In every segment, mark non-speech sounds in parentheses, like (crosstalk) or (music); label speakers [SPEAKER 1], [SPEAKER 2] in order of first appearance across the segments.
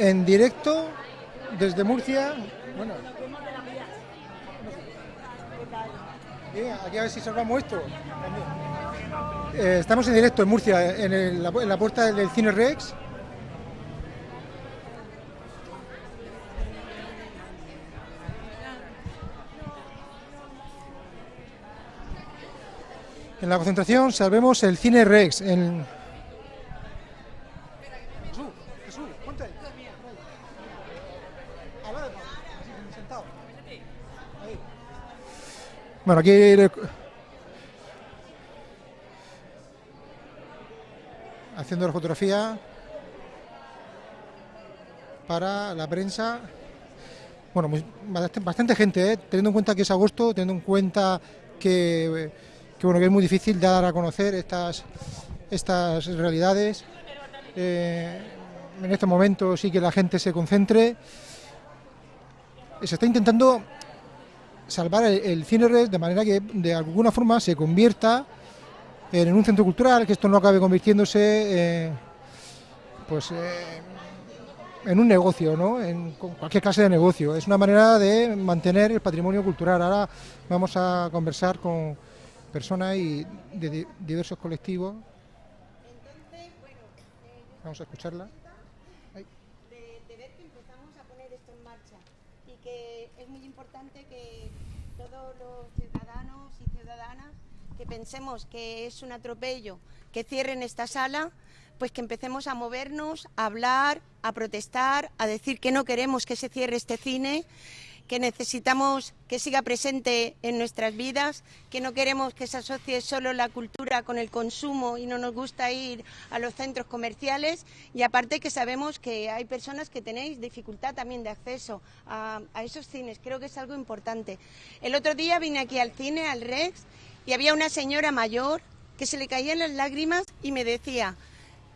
[SPEAKER 1] en directo desde Murcia. Bueno, aquí a ver si salvamos esto. Eh, estamos en directo en Murcia, en, el- la, en la puerta del Cine Rex. En la concentración salvemos el Cine Rex. En... Jesús, Jesús, ponte ahí. Al lado de Pablo, así, sentado. Ahí. Bueno, aquí haciendo la fotografía para la prensa. Bueno, bastante, gente, ¿eh? teniendo en cuenta que es agosto, teniendo en cuenta que, que, bueno, que es muy difícil dar a conocer estas, estas realidades. Eh, en este momento sí que la gente se concentre. Se está intentando salvar el, cine red de manera que de alguna forma se convierta en un centro cultural, que esto no acabe convirtiéndose eh, pues eh, en un negocio, ¿no? En cualquier clase de negocio. Es una manera de mantener el patrimonio cultural. Ahora vamos a conversar con personas y de, di- diversos colectivos. Vamos a escucharla.
[SPEAKER 2] de ver que empezamos a poner esto en marcha y que es muy importante que todos los ciudadanos y ciudadanas que pensemos que es un atropello que cierren esta sala, pues que empecemos a movernos, a hablar, a protestar, a decir que no queremos que se cierre este cine que necesitamos que siga presente en nuestras vidas, que no queremos que se asocie solo la cultura con el consumo y no nos gusta ir a los centros comerciales y aparte que sabemos que hay personas que tenéis dificultad también de acceso a, a esos cines, creo que es algo importante. El otro día vine aquí al cine, al Rex, y había una señora mayor que se le caían las lágrimas y me decía,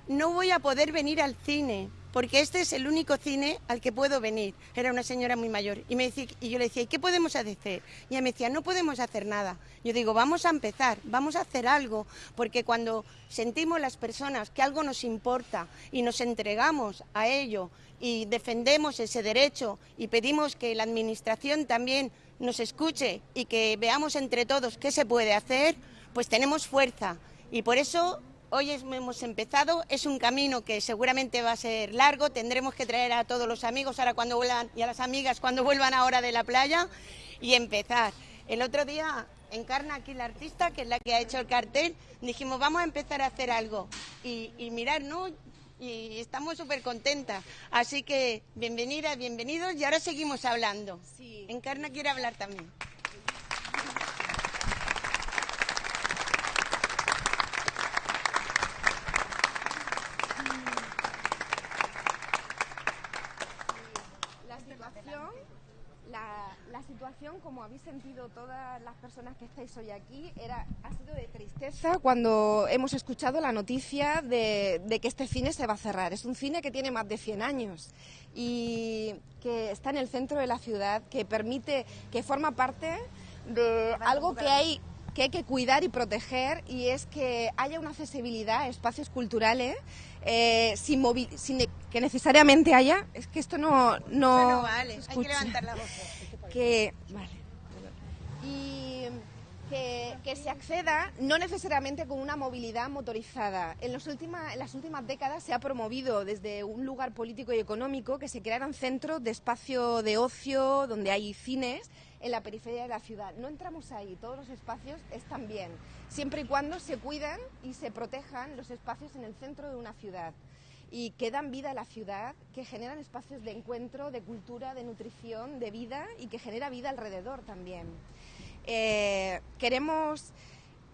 [SPEAKER 2] no voy a poder venir al cine porque este es el único cine al que puedo venir. Era una señora muy mayor. Y, me decía, y yo le decía, ¿y qué podemos hacer? Y ella me decía, no podemos hacer nada. Yo digo, vamos a empezar, vamos a hacer algo, porque cuando sentimos las personas que algo nos importa y nos entregamos a ello y defendemos ese derecho y pedimos que la Administración también nos escuche y que veamos entre todos qué se puede hacer, pues tenemos fuerza. Y por eso Hoy hemos empezado, es un camino que seguramente va a ser largo, tendremos que traer a todos los amigos ahora cuando vuelvan y a las amigas cuando vuelvan ahora de la playa y empezar. El otro día encarna aquí la artista, que es la que ha hecho el cartel, dijimos vamos a empezar a hacer algo y, y mirar, ¿no? Y estamos súper contentas. Así que bienvenidas, bienvenidos y ahora seguimos hablando. Encarna quiere hablar también.
[SPEAKER 3] La situación, la, la situación, como habéis sentido todas las personas que estáis hoy aquí, era, ha sido de tristeza cuando hemos escuchado la noticia de, de que este cine se va a cerrar. Es un cine que tiene más de 100 años y que está en el centro de la ciudad, que permite, que forma parte de algo que hay que hay que cuidar y proteger y es que haya una accesibilidad a espacios culturales eh, sin, movi- sin que necesariamente haya es que esto no no
[SPEAKER 2] Bueno, vale, hay que
[SPEAKER 3] escucha.
[SPEAKER 2] levantar la voz. (laughs)
[SPEAKER 3] que vale y que, que se acceda no necesariamente con una movilidad motorizada. En, los última- en las últimas décadas se ha promovido desde un lugar político y económico que se crearan centros de espacio de ocio donde hay cines en la periferia de la ciudad. No entramos ahí, todos los espacios están bien, siempre y cuando se cuidan y se protejan los espacios en el centro de una ciudad y que dan vida a la ciudad, que generan espacios de encuentro, de cultura, de nutrición, de vida y que genera vida alrededor también. Eh, queremos,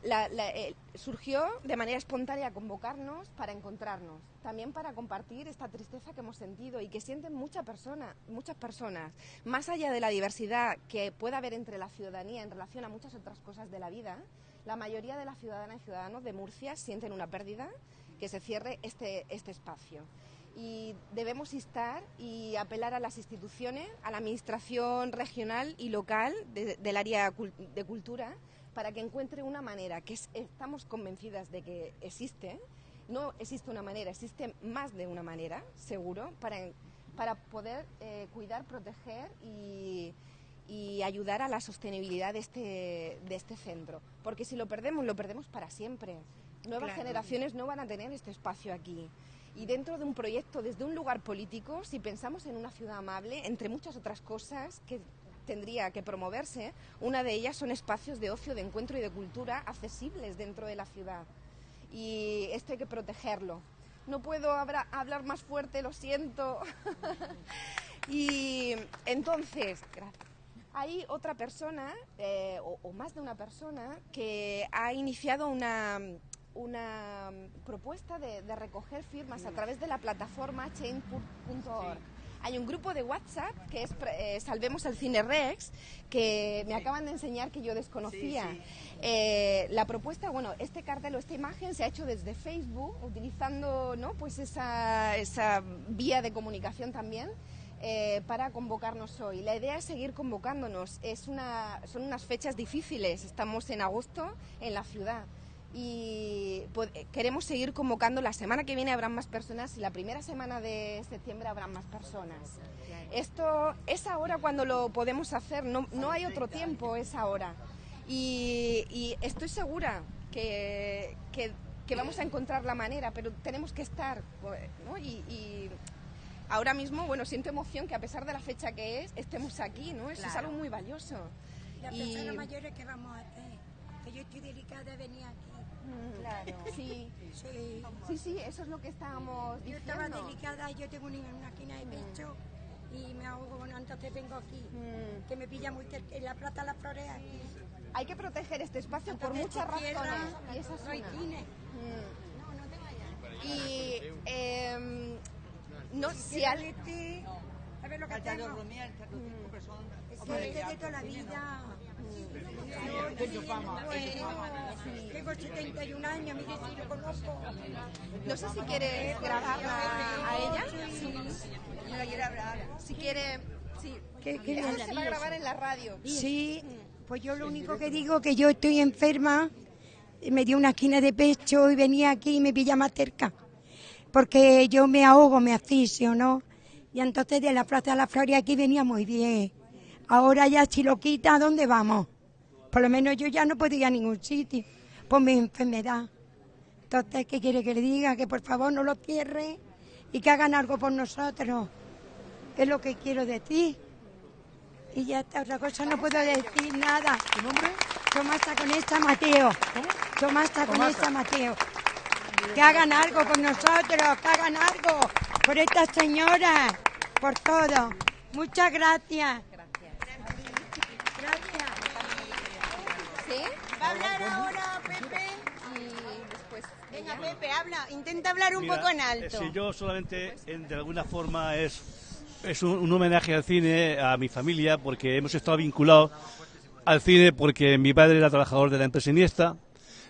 [SPEAKER 3] la- eh, surgió de manera espontánea convocarnos para encontrarnos, también para compartir esta tristeza que hemos sentido y que sienten muchas personas, muchas personas, más allá de la diversidad que pueda haber entre la ciudadanía en relación a muchas otras cosas de la vida, la mayoría de las ciudadanas y ciudadanos de Murcia sienten una pérdida que se cierre este, este espacio. Y debemos instar y apelar a las instituciones, a la administración regional y local de- del área de cultura, para que encuentre una manera, que es- estamos convencidas de que existe, no existe una manera, existe más de una manera, seguro, para para poder eh, cuidar, proteger y, y ayudar a la sostenibilidad de este, de este centro. Porque si lo perdemos, lo perdemos para siempre. Nuevas generaciones no van a tener este espacio aquí. Y dentro de un proyecto, desde un lugar político, si pensamos en una ciudad amable, entre muchas otras cosas que tendría que promoverse, una de ellas son espacios de ocio, de encuentro y de cultura accesibles dentro de la ciudad. Y esto hay que protegerlo. No puedo hablar más fuerte, lo siento. (laughs) y entonces, gracias hay otra persona, eh, o, más de una persona, que ha iniciado una, una propuesta de, recoger firmas a través de la plataforma chain.org. Hay un grupo de WhatsApp que es eh, Salvemos el Cine Rex, que me acaban de enseñar que yo desconocía. Eh, la propuesta, bueno, este cartel o esta imagen se ha hecho desde Facebook, utilizando ¿no? pues esa, esa vía de comunicación también. Eh, para convocarnos hoy. La idea es seguir convocándonos. Es una, son unas fechas difíciles. Estamos en agosto en la ciudad y pues, queremos seguir convocando. La semana que viene habrán más personas y la primera semana de septiembre habrán más personas. Esto es ahora cuando lo podemos hacer, no, no hay otro tiempo, es ahora. Y, estoy segura que, que, vamos a encontrar la manera, pero tenemos que estar. ¿no? y ahora mismo, bueno, siento emoción que a pesar de la fecha que es, estemos aquí, ¿no? Eso es algo muy valioso.
[SPEAKER 4] Las y... personas mayores que vamos a hacer, que yo estoy delicada de venir aquí.
[SPEAKER 3] Mm, claro, (laughs) sí. sí. Sí, sí, eso es lo que estábamos
[SPEAKER 4] diciendo. Yo estaba delicada, yo tengo una, una esquina de pecho y me ahogo, bueno, entonces vengo aquí, mm. que me pilla muy cerca, en la Plata Las Flores aquí.
[SPEAKER 3] Hay que proteger este espacio por muchas razones. y esa es una. Mm. No, no te vayas. Y eh, no, si al...
[SPEAKER 4] A ver lo que tengo. Es que de toda la vida. Tengo 71 años, mire si lo conozco.
[SPEAKER 3] No sé si quiere grabarla a ella. Sí. No la quiere hablar. Si quiere... Sí. ¿Qué, qué se va a grabar en la radio.
[SPEAKER 4] Sí, pues yo lo único que digo es que yo estoy enferma, me dio una esquina de pecho y venía aquí y me pilla más cerca porque yo me ahogo, me asfixio, ¿no? Y entonces de la Plaza de la Flores aquí venía muy bien. Ahora ya si lo quita, ¿a dónde vamos? Por lo menos yo ya no puedo ir a ningún sitio por mi enfermedad. Entonces, ¿qué quiere que le diga? Que por favor no lo cierre y que hagan algo por nosotros. Es lo que quiero decir. Y ya está, otra cosa no puedo decir nada.
[SPEAKER 1] ¿Tu nombre?
[SPEAKER 4] Tomás esta Mateo. ¿Cómo? Tomás esta Mateo que hagan algo con nosotros, que hagan algo por esta señora, por todo. Muchas. Gracias.
[SPEAKER 2] ¿Sí? ¿Va a hablar ahora Pepe? Y después... Venga, Pepe, habla. Intenta hablar un poco en alto.
[SPEAKER 5] Si yo solamente, de alguna forma, es, es un, un homenaje al cine, a mi familia, porque hemos estado vinculados al cine porque mi padre era trabajador de la empresa Iniesta,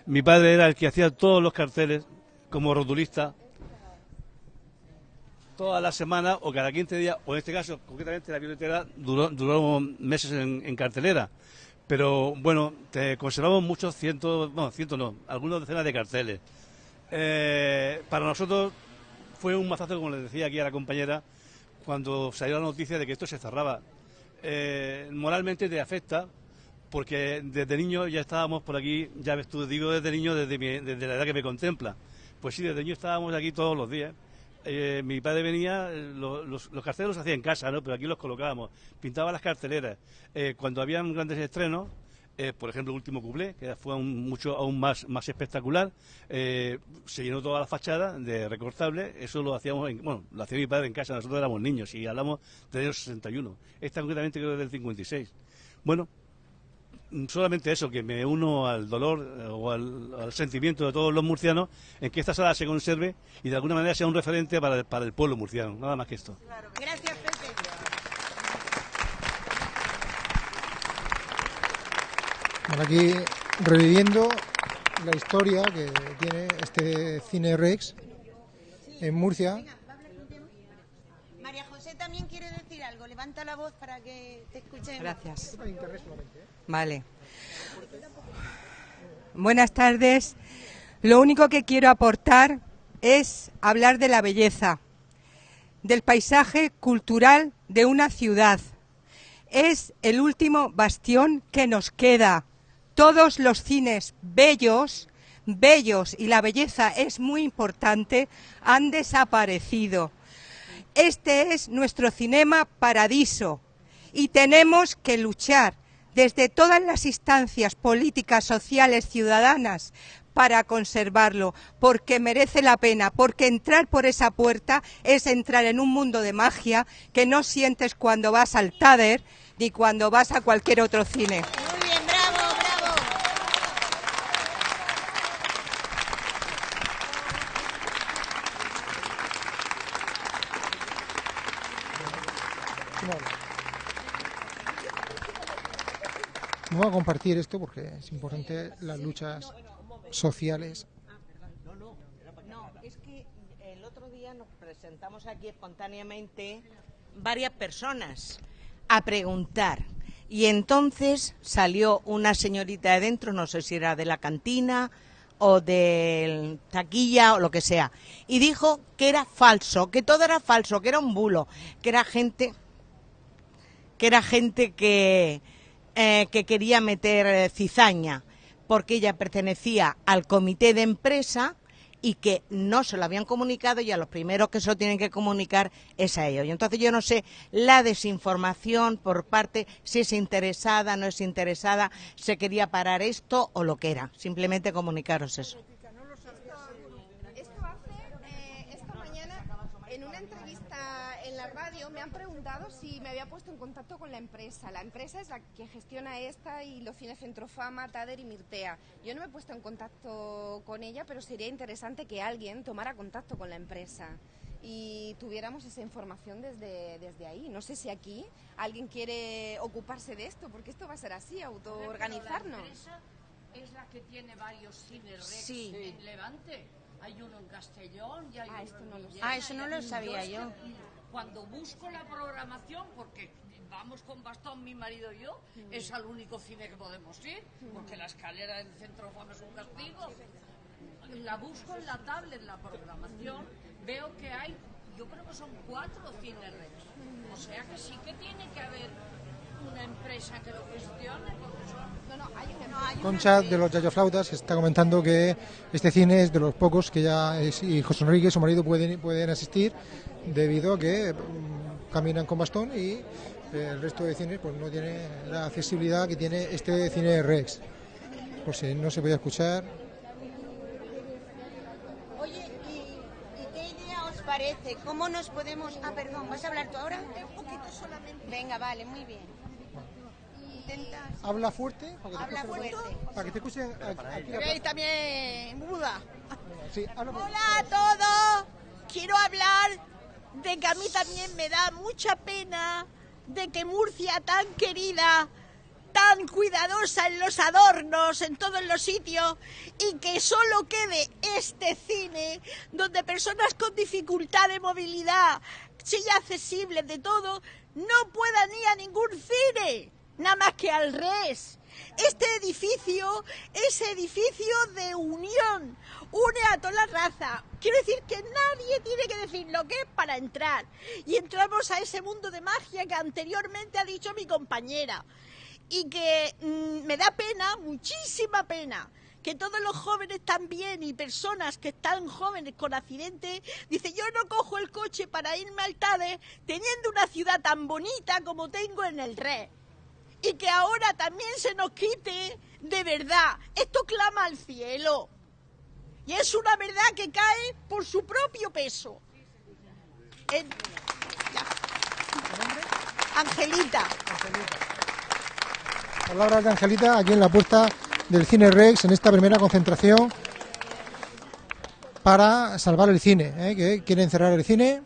[SPEAKER 5] mi padre era el que hacía todos los carteles como rotulista toda la semana o cada 15 días, o en este caso, concretamente la biblioteca duró, duró meses en, cartelera. Pero bueno, te conservamos muchos cientos, bueno, cientos no, algunas decenas de carteles. Eh, para nosotros fue un mazazo, como les decía aquí a la compañera, cuando salió la noticia de que esto se cerraba. Eh, moralmente te afecta, porque desde niño ya estábamos por aquí, ya ves tú, digo desde niño, desde, desde la edad que me contempla. Pues sí, desde niño estábamos aquí todos los días. Eh, mi padre venía, los, los, carteles los hacía en casa, ¿no? pero aquí los colocábamos, pintaba las carteleras. Eh, cuando habían grandes estrenos, eh, por ejemplo, el último cuplé, que fue mucho, aún más, más espectacular, se llenó toda la fachada de recortable, eso lo hacíamos, bueno, lo hacía mi padre en casa, nosotros éramos niños y hablamos del año 61, esta concretamente creo que del 56. Bueno, solamente eso, que me uno al dolor eh, o al, sentimiento de todos los murcianos en que esta sala se conserve y de alguna manera sea un referente para, para el pueblo murciano, nada más que esto.
[SPEAKER 2] Gracias, Pepe.
[SPEAKER 1] Bueno, aquí reviviendo la historia que tiene este Cine Rex en Murcia.
[SPEAKER 2] María José también quiere decir algo. Levanta la voz para que te escuchen.
[SPEAKER 6] Gracias. Vale. Buenas tardes. Lo único que quiero aportar es hablar de la belleza. del paisaje cultural de una ciudad. Es el último bastión que nos queda. Todos los cines bellos, bellos y la belleza es muy importante, han desaparecido. Este es nuestro cinema paradiso y tenemos que luchar desde todas las instancias políticas, sociales, ciudadanas, para conservarlo, porque merece la pena, porque entrar por esa puerta es entrar en un mundo de magia que no sientes cuando vas al Tader ni cuando vas a cualquier otro cine.
[SPEAKER 2] Muy bien, bravo, bravo.
[SPEAKER 1] Vamos a compartir esto porque es importante las luchas sociales.
[SPEAKER 7] No, es que el otro día nos presentamos aquí espontáneamente varias personas a preguntar. Y entonces salió una señorita de dentro, no sé si era de la cantina o del taquilla o lo que sea, y dijo que era falso, que todo era falso, que era un bulo, que era gente que era gente que, eh, que quería meter eh, cizaña, porque ella pertenecía al comité de empresa y que no se lo habían comunicado y a los primeros que se lo tienen que comunicar es a ellos. Y entonces yo no sé la desinformación por parte, si es interesada, no es interesada, se quería parar esto o lo que era. Simplemente comunicaros eso.
[SPEAKER 3] Esto hace, eh, esta mañana, en una entrevista en la radio, me han preguntado si me había puesto en contacto con la empresa. La empresa es la que gestiona esta y los cines Centrofama, Tader y Mirtea. Yo no me he puesto en contacto con ella, pero sería interesante que alguien tomara contacto con la empresa y tuviéramos esa información desde, desde ahí. No sé si aquí alguien quiere ocuparse de esto, porque esto va a ser así, autoorganizarnos.
[SPEAKER 8] La empresa es la que tiene varios cines
[SPEAKER 7] Sí.
[SPEAKER 8] en Levante. Hay uno en Castellón y hay
[SPEAKER 3] Ah,
[SPEAKER 8] uno
[SPEAKER 3] esto
[SPEAKER 8] en
[SPEAKER 3] no lo
[SPEAKER 8] Villena,
[SPEAKER 2] Ah, eso no lo sabía
[SPEAKER 8] que
[SPEAKER 2] yo.
[SPEAKER 8] Cuando busco la programación, porque vamos con bastón mi marido y yo, es al único cine que podemos ir, porque la escalera del centro fama es un castigo. La busco en la tablet, la programación, veo que hay, yo creo que son cuatro cines. O sea que sí que tiene que haber una empresa que lo gestione, porque son
[SPEAKER 3] No, no, hay una
[SPEAKER 1] Concha de los Yayoflautas está comentando que este cine es de los pocos que ya es- y José Enrique, su marido, pueden, pueden asistir debido a que mm, caminan con bastón y eh, el resto de cines pues no tiene la accesibilidad que tiene este cine Rex. Por si no se podía escuchar.
[SPEAKER 2] Oye, ¿y, y qué idea os parece? ¿Cómo nos podemos...? Ah, perdón, ¿vas a hablar tú ahora? Un poquito solamente. Venga, vale, muy bien. Intenta...
[SPEAKER 1] Habla fuerte. Para que te
[SPEAKER 2] Habla
[SPEAKER 1] escuchen-
[SPEAKER 2] fuerte.
[SPEAKER 1] Para que te escuchen aquí-
[SPEAKER 2] también muda.
[SPEAKER 1] Sí, habla fuerte.
[SPEAKER 9] Hola a todos. Quiero hablar de que a mí también me da mucha pena de que Murcia tan querida, tan cuidadosa en los adornos, en todos los sitios, y que solo quede este cine donde personas con dificultad de movilidad, sillas accesibles de todo, no puedan ir a ningún cine, nada más que al res. Este edificio es edificio de unión, une a toda la raza. Quiero decir que nadie tiene que decir lo que es para entrar. Y entramos a ese mundo de magia que anteriormente ha dicho mi compañera. Y que mm, me da pena, muchísima pena, que todos los jóvenes también y personas que están jóvenes con accidentes, dice yo no cojo el coche para irme al Tade teniendo una ciudad tan bonita como tengo en el Red y que ahora también se nos quite de verdad. Esto clama al cielo. Y es una verdad que cae por su propio peso. Ya. Angelita.
[SPEAKER 1] Palabras de Angelita aquí en la puerta del Cine Rex en esta primera concentración para salvar el cine, ¿eh? quieren cerrar el cine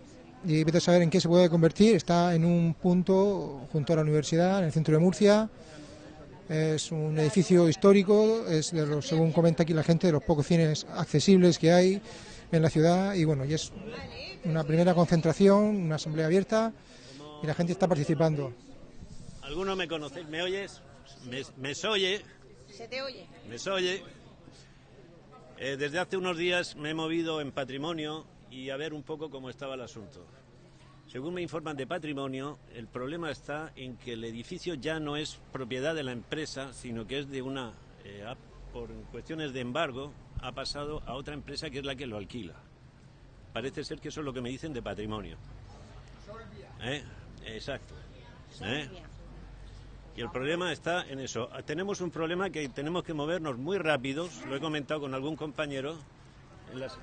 [SPEAKER 1] y vete a saber en qué se puede convertir. Está en un punto junto a la universidad, en el centro de Murcia. Es un edificio histórico, es de los, según comenta aquí la gente, de los pocos cines accesibles que hay en la ciudad y bueno, y es una primera concentración, una asamblea abierta y la gente está participando.
[SPEAKER 10] ¿Alguno me conoce? ¿Me oyes? ¿Me, me soye?
[SPEAKER 2] Se te oye.
[SPEAKER 10] ¿Me soye? Eh, desde hace unos días me he movido en patrimonio y a ver un poco cómo estaba el asunto. según me informan de patrimonio, el problema está en que el edificio ya no es propiedad de la empresa, sino que es de una, eh, por cuestiones de embargo, ha pasado a otra empresa que es la que lo alquila. Parece ser que eso es lo que me dicen de patrimonio. ¿Eh? Exacto. ¿Eh? Y el problema está en eso. Tenemos un problema que tenemos que movernos muy rápidos, lo he comentado con algún compañero. en las-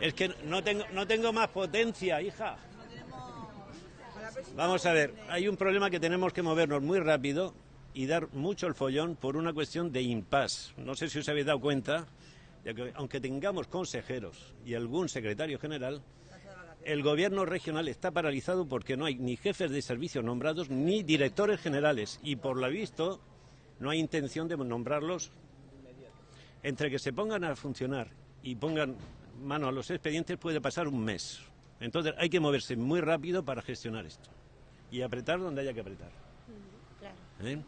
[SPEAKER 10] Es que no tengo, no tengo más potencia, hija. Vamos a ver, hay un problema que tenemos que movernos muy rápido y dar mucho el follón por una cuestión de impasse. No sé si os habéis dado cuenta, de que aunque tengamos consejeros y algún secretario general, el gobierno regional está paralizado porque no hay ni jefes de servicio nombrados ni directores generales y por lo visto no hay intención de nombrarlos. Entre que se pongan a funcionar y pongan mano a los expedientes puede pasar un mes. Entonces hay que moverse muy rápido para gestionar esto y apretar donde haya que apretar. ¿eh?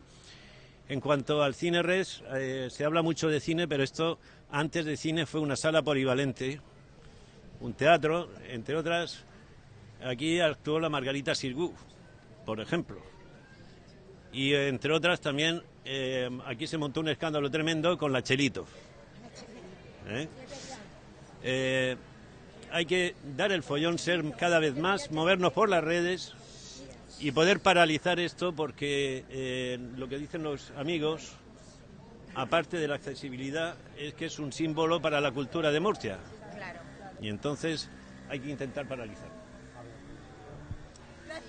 [SPEAKER 10] En cuanto al cine res, eh, se habla mucho de cine, pero esto antes de cine fue una sala polivalente, un teatro, entre otras. Aquí actuó la Margarita Sirgu, por ejemplo. Y entre otras también eh, aquí se montó un escándalo tremendo con la Chelito. ¿Eh? Eh, hay que dar el follón, ser cada vez más, movernos por las redes y poder paralizar esto porque eh, lo que dicen los amigos, aparte de la accesibilidad, es que es un símbolo para la cultura de Murcia. Y entonces hay que intentar paralizar.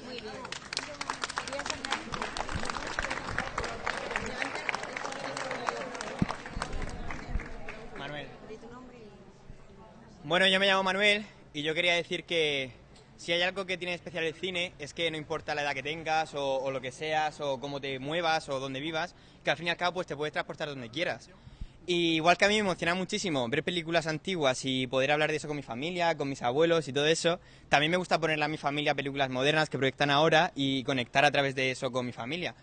[SPEAKER 2] Muy bien.
[SPEAKER 11] Manuel. Bueno, yo me llamo Manuel y yo quería decir que si hay algo que tiene especial el cine es que no importa la edad que tengas o, o lo que seas o cómo te muevas o dónde vivas, que al fin y al cabo pues te puedes transportar donde quieras. Y igual que a mí me emociona muchísimo ver películas antiguas y poder hablar de eso con mi familia, con mis abuelos y todo eso, también me gusta ponerle a mi familia películas modernas que proyectan ahora y conectar a través de eso con mi familia.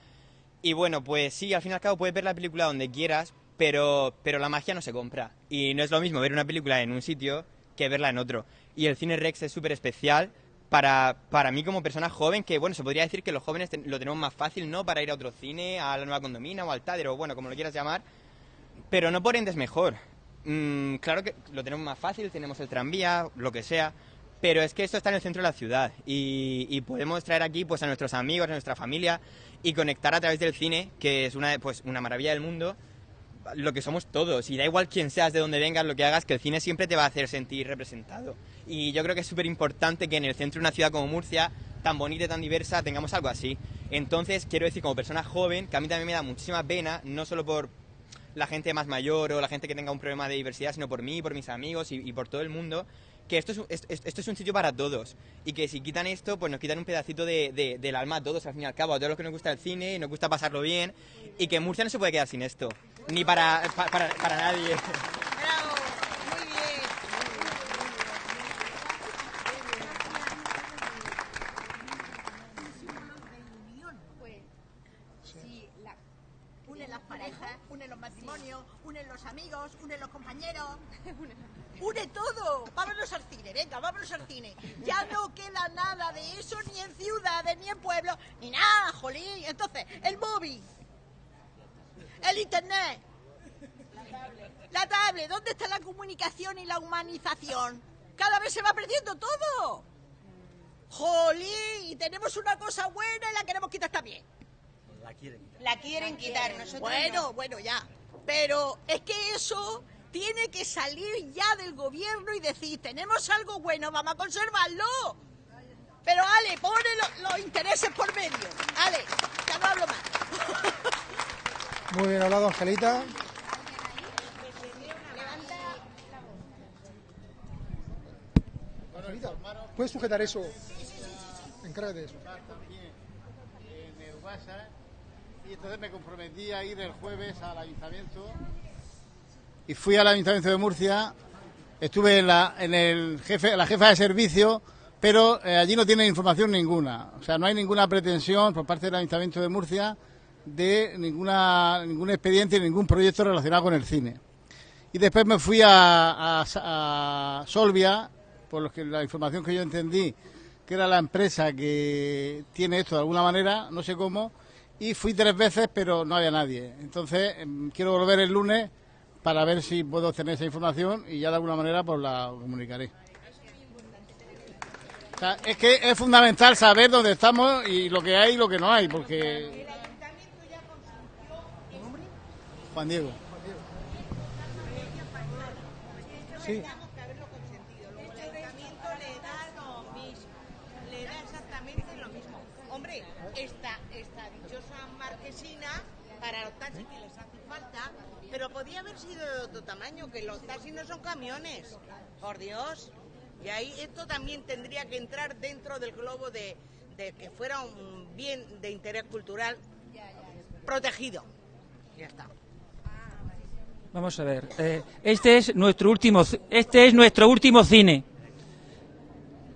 [SPEAKER 11] Y bueno, pues sí, al fin y al cabo puedes ver la película donde quieras, pero, pero la magia no se compra. Y no es lo mismo ver una película en un sitio que verla en otro. Y el cine Rex es súper especial para, para mí como persona joven, que bueno, se podría decir que los jóvenes ten- lo tenemos más fácil, ¿no? Para ir a otro cine, a la nueva condomina o al Tader, o bueno, como lo quieras llamar. Pero no por ende es mejor. Mm, claro que lo tenemos más fácil, tenemos el tranvía, lo que sea. Pero es que esto está en el centro de la ciudad y, y podemos traer aquí pues a nuestros amigos, a nuestra familia y conectar a través del cine, que es una, pues, una maravilla del mundo, lo que somos todos. Y da igual quién seas, de dónde vengas, lo que hagas, que el cine siempre te va a hacer sentir representado. Y yo creo que es súper importante que en el centro de una ciudad como Murcia, tan bonita y tan diversa, tengamos algo así. Entonces, quiero decir, como persona joven, que a mí también me da muchísima pena, no solo por la gente más mayor o la gente que tenga un problema de diversidad, sino por mí, por mis amigos y, por todo el mundo, que esto es, esto es un sitio para todos. Y que si quitan esto, pues nos quitan un pedacito de, de- del alma a todos, al fin y al cabo, a todos los que nos gusta el cine, nos gusta pasarlo bien, y que Murcia no se puede quedar sin esto, ni para, pa- para, para nadie.
[SPEAKER 9] Unen las parejas, unen los matrimonios, unen los amigos, unen los compañeros. (laughs) Une todo. Vámonos al cine, venga, vámonos al cine. Ya no queda nada de eso ni en ciudades, ni en pueblos, ni nada, jolín. Entonces, el móvil, el internet, la tablet, ¿dónde está la comunicación y la humanización? Cada vez se va perdiendo todo. Jolín, y tenemos una cosa buena y la queremos quitar también.
[SPEAKER 10] La quieren quitar.
[SPEAKER 2] La quieren quitar, nosotros
[SPEAKER 9] Bueno,
[SPEAKER 2] no.
[SPEAKER 9] bueno, ya. Pero es que eso tiene que salir ya del gobierno y decir, tenemos algo bueno, vamos a conservarlo. Pero Ale, pone lo- los intereses por medio. Ale, ya no hablo más. (laughs)
[SPEAKER 1] Muy bien hablado, Angelita. ¿puedes sujetar eso? Encárgate de eso.
[SPEAKER 12] en el y entonces me comprometí a ir el jueves al ayuntamiento y fui al ayuntamiento de Murcia estuve en la en el jefe la jefa de servicio pero eh, allí no tienen información ninguna o sea no hay ninguna pretensión por parte del ayuntamiento de Murcia de ninguna ningún expediente ningún proyecto relacionado con el cine y después me fui a, a- a Solvia por lo que la información que yo entendí que era la empresa que tiene esto de alguna manera, no sé cómo, y fui tres veces, pero no había nadie. Entonces, em, quiero volver el lunes para ver si puedo tener esa información y ya de alguna manera pues la comunicaré. Es que es fundamental saber dónde estamos y lo que hay y lo que no hay, porque... Juan Diego.
[SPEAKER 1] Sí.
[SPEAKER 7] El ayuntamiento le da lo mismo, le da exactamente lo mismo. Hombre, esta, esta dichosa marquesina para los taxis que les hace falta, pero podía haber sido de otro tamaño, que los taxis no son camiones, por Dios. Y ahí esto también tendría que entrar dentro del globo de, de que fuera un bien de interés cultural protegido. Ya está.
[SPEAKER 13] Vamos a ver. eh, este es nuestro último, este es nuestro último cine.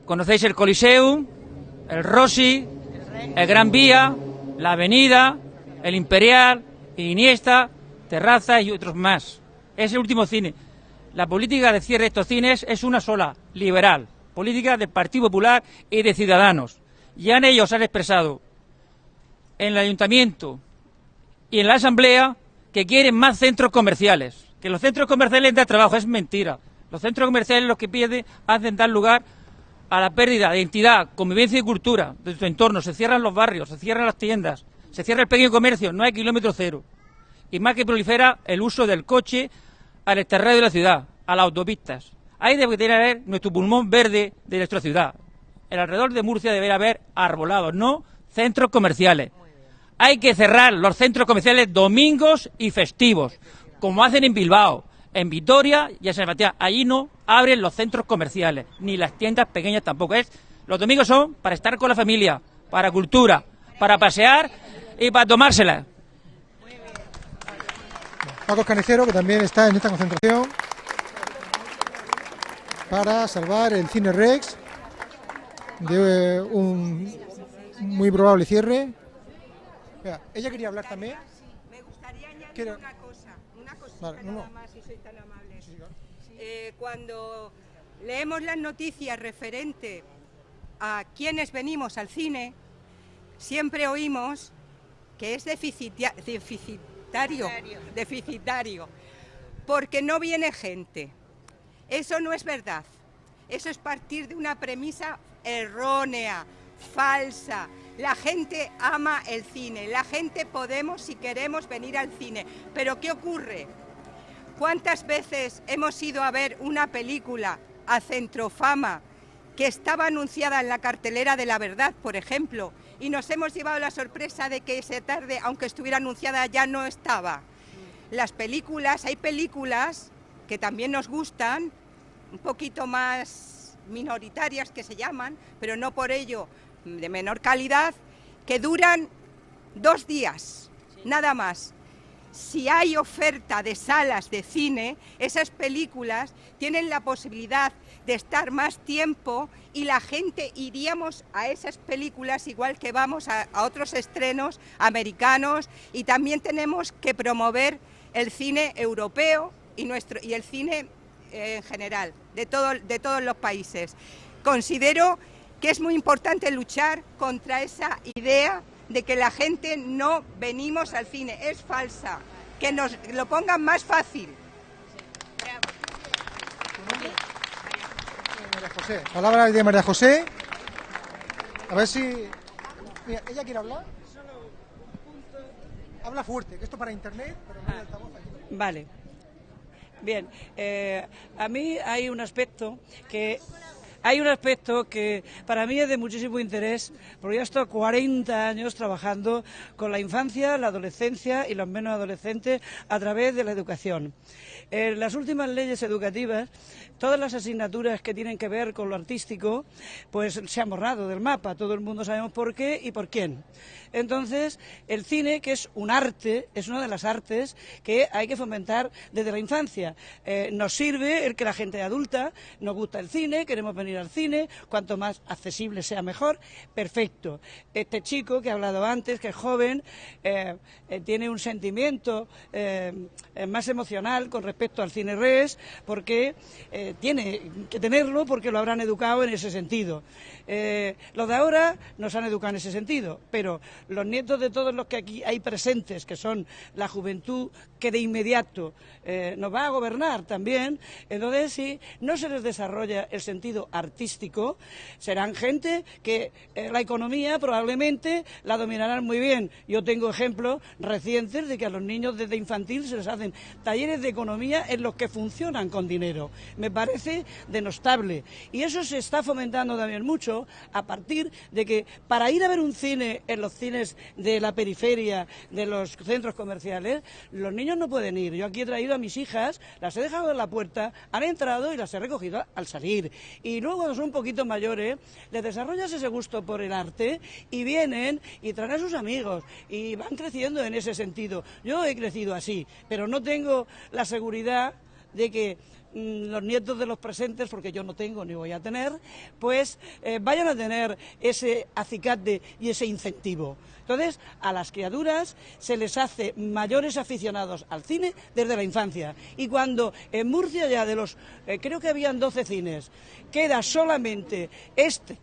[SPEAKER 13] Conocéis el Coliseum, el Rossi, el Gran Vía, la Avenida, el Imperial, Iniesta, Terraza y otros más. Es el último cine. La política de cierre de estos cines es una sola, liberal. Política del Partido Popular y de Ciudadanos. Ya en ellos han expresado en el ayuntamiento y en la asamblea que quieren más centros comerciales. Que los centros comerciales dan trabajo, es mentira. Los centros comerciales los que piden hacen dar lugar a la pérdida de identidad, convivencia y cultura de tu entorno. Se cierran los barrios, se cierran las tiendas, se cierra el pequeño comercio, no hay kilómetro cero. Y más que prolifera el uso del coche al exterrado de la ciudad, a las autopistas. Ahí debe tener nuestro pulmón verde de nuestra ciudad. El alrededor de Murcia debería haber arbolados, no centros comerciales. Hay que cerrar los centros comerciales domingos y festivos, como hacen en Bilbao, en Vitoria y en San Sebastián. Allí no abren los centros comerciales, ni las tiendas pequeñas tampoco. Es, los domingos son para estar con la familia, para cultura, para pasear y para tomársela.
[SPEAKER 1] Paco Canicero, que también está en esta concentración para salvar el Cine Rex de eh, un muy probable cierre. Mira, ella quería hablar también.
[SPEAKER 6] Me gustaría añadir
[SPEAKER 1] Quiero-
[SPEAKER 6] una cosa, una cosita
[SPEAKER 1] Vale, no,
[SPEAKER 6] nada
[SPEAKER 1] no.
[SPEAKER 6] más, si soy tan amable. Eh, cuando leemos las noticias referente a quienes venimos al cine, siempre oímos que es deficitario, deficitario, porque no viene gente. Eso no es verdad. Eso es partir de una premisa errónea, falsa. La gente ama el cine, la gente podemos si queremos venir al cine. Pero ¿qué ocurre? ¿Cuántas veces hemos ido a ver una película a Centrofama que estaba anunciada en la cartelera de La Verdad, por ejemplo, y nos hemos llevado la sorpresa de que esa tarde, aunque estuviera anunciada, ya no estaba? Las películas, hay películas que también nos gustan, un poquito más minoritarias que se llaman, pero no por ello de menor calidad, que duran dos días, nada más. Si hay oferta de salas de cine, esas películas tienen la posibilidad de estar más tiempo y la gente iríamos a esas películas igual que vamos a, a otros estrenos americanos y también tenemos que promover el cine europeo y, nuestro, y el cine eh, en general de, todo- de todos los países. Considero que es muy importante luchar contra esa idea de que la gente no venimos al cine. Es falsa. Que nos lo pongan más fácil.
[SPEAKER 1] María José. Palabra de María José. A ver si. Mira, ¿ella quiere hablar? Habla fuerte, que esto para internet, pero no hay altavoz aquí.
[SPEAKER 14] Vale. Bien, eh, a mí hay un aspecto que hay un aspecto que para mí es de muchísimo interés, porque yo he estado 40 años trabajando con la infancia, la adolescencia y los menos adolescentes a través de la educación. En las últimas leyes educativas, todas las asignaturas que tienen que ver con lo artístico, pues se han borrado del mapa. Todo el mundo sabemos por qué y por quién. Entonces, el cine, que es un arte, es una de las artes que hay que fomentar desde la infancia. Eh, nos sirve el que la gente adulta nos gusta el cine, queremos venir al cine, cuanto más accesible sea mejor, perfecto. Este chico que he hablado antes, que es joven, eh, eh, tiene un sentimiento eh, más emocional con respecto al cine res, porque tiene que tenerlo porque lo habrán educado en ese sentido. Los de ahora nos han educado en ese sentido, pero los nietos de todos los que aquí hay presentes, que son la juventud que de inmediato nos va a gobernar también, entonces si no se les desarrolla el sentido serán gente que eh, la economía probablemente la dominarán muy bien. Yo tengo ejemplos recientes de que a los niños desde infantil se les hacen talleres de economía en los que funcionan con dinero. Me parece denostable. Y eso se está fomentando también mucho a partir de que para ir a ver un cine en los cines de la periferia, de los centros comerciales, los niños no pueden ir. Yo aquí he traído a mis hijas, las he dejado en la puerta, han entrado y las he recogido al salir. Y luego cuando son un poquito mayores, les desarrollas ese gusto por el arte y vienen y traen a sus amigos y van creciendo en ese sentido. Yo he crecido así, pero no tengo la seguridad de que mm, los nietos de los presentes, porque yo no tengo ni voy a tener, pues eh, vayan a tener ese acicate y ese incentivo. Entonces, a las criaturas se les hace mayores aficionados al cine desde la infancia. Y cuando en Murcia ya de los, eh, creo que habían 12 cines, queda solamente este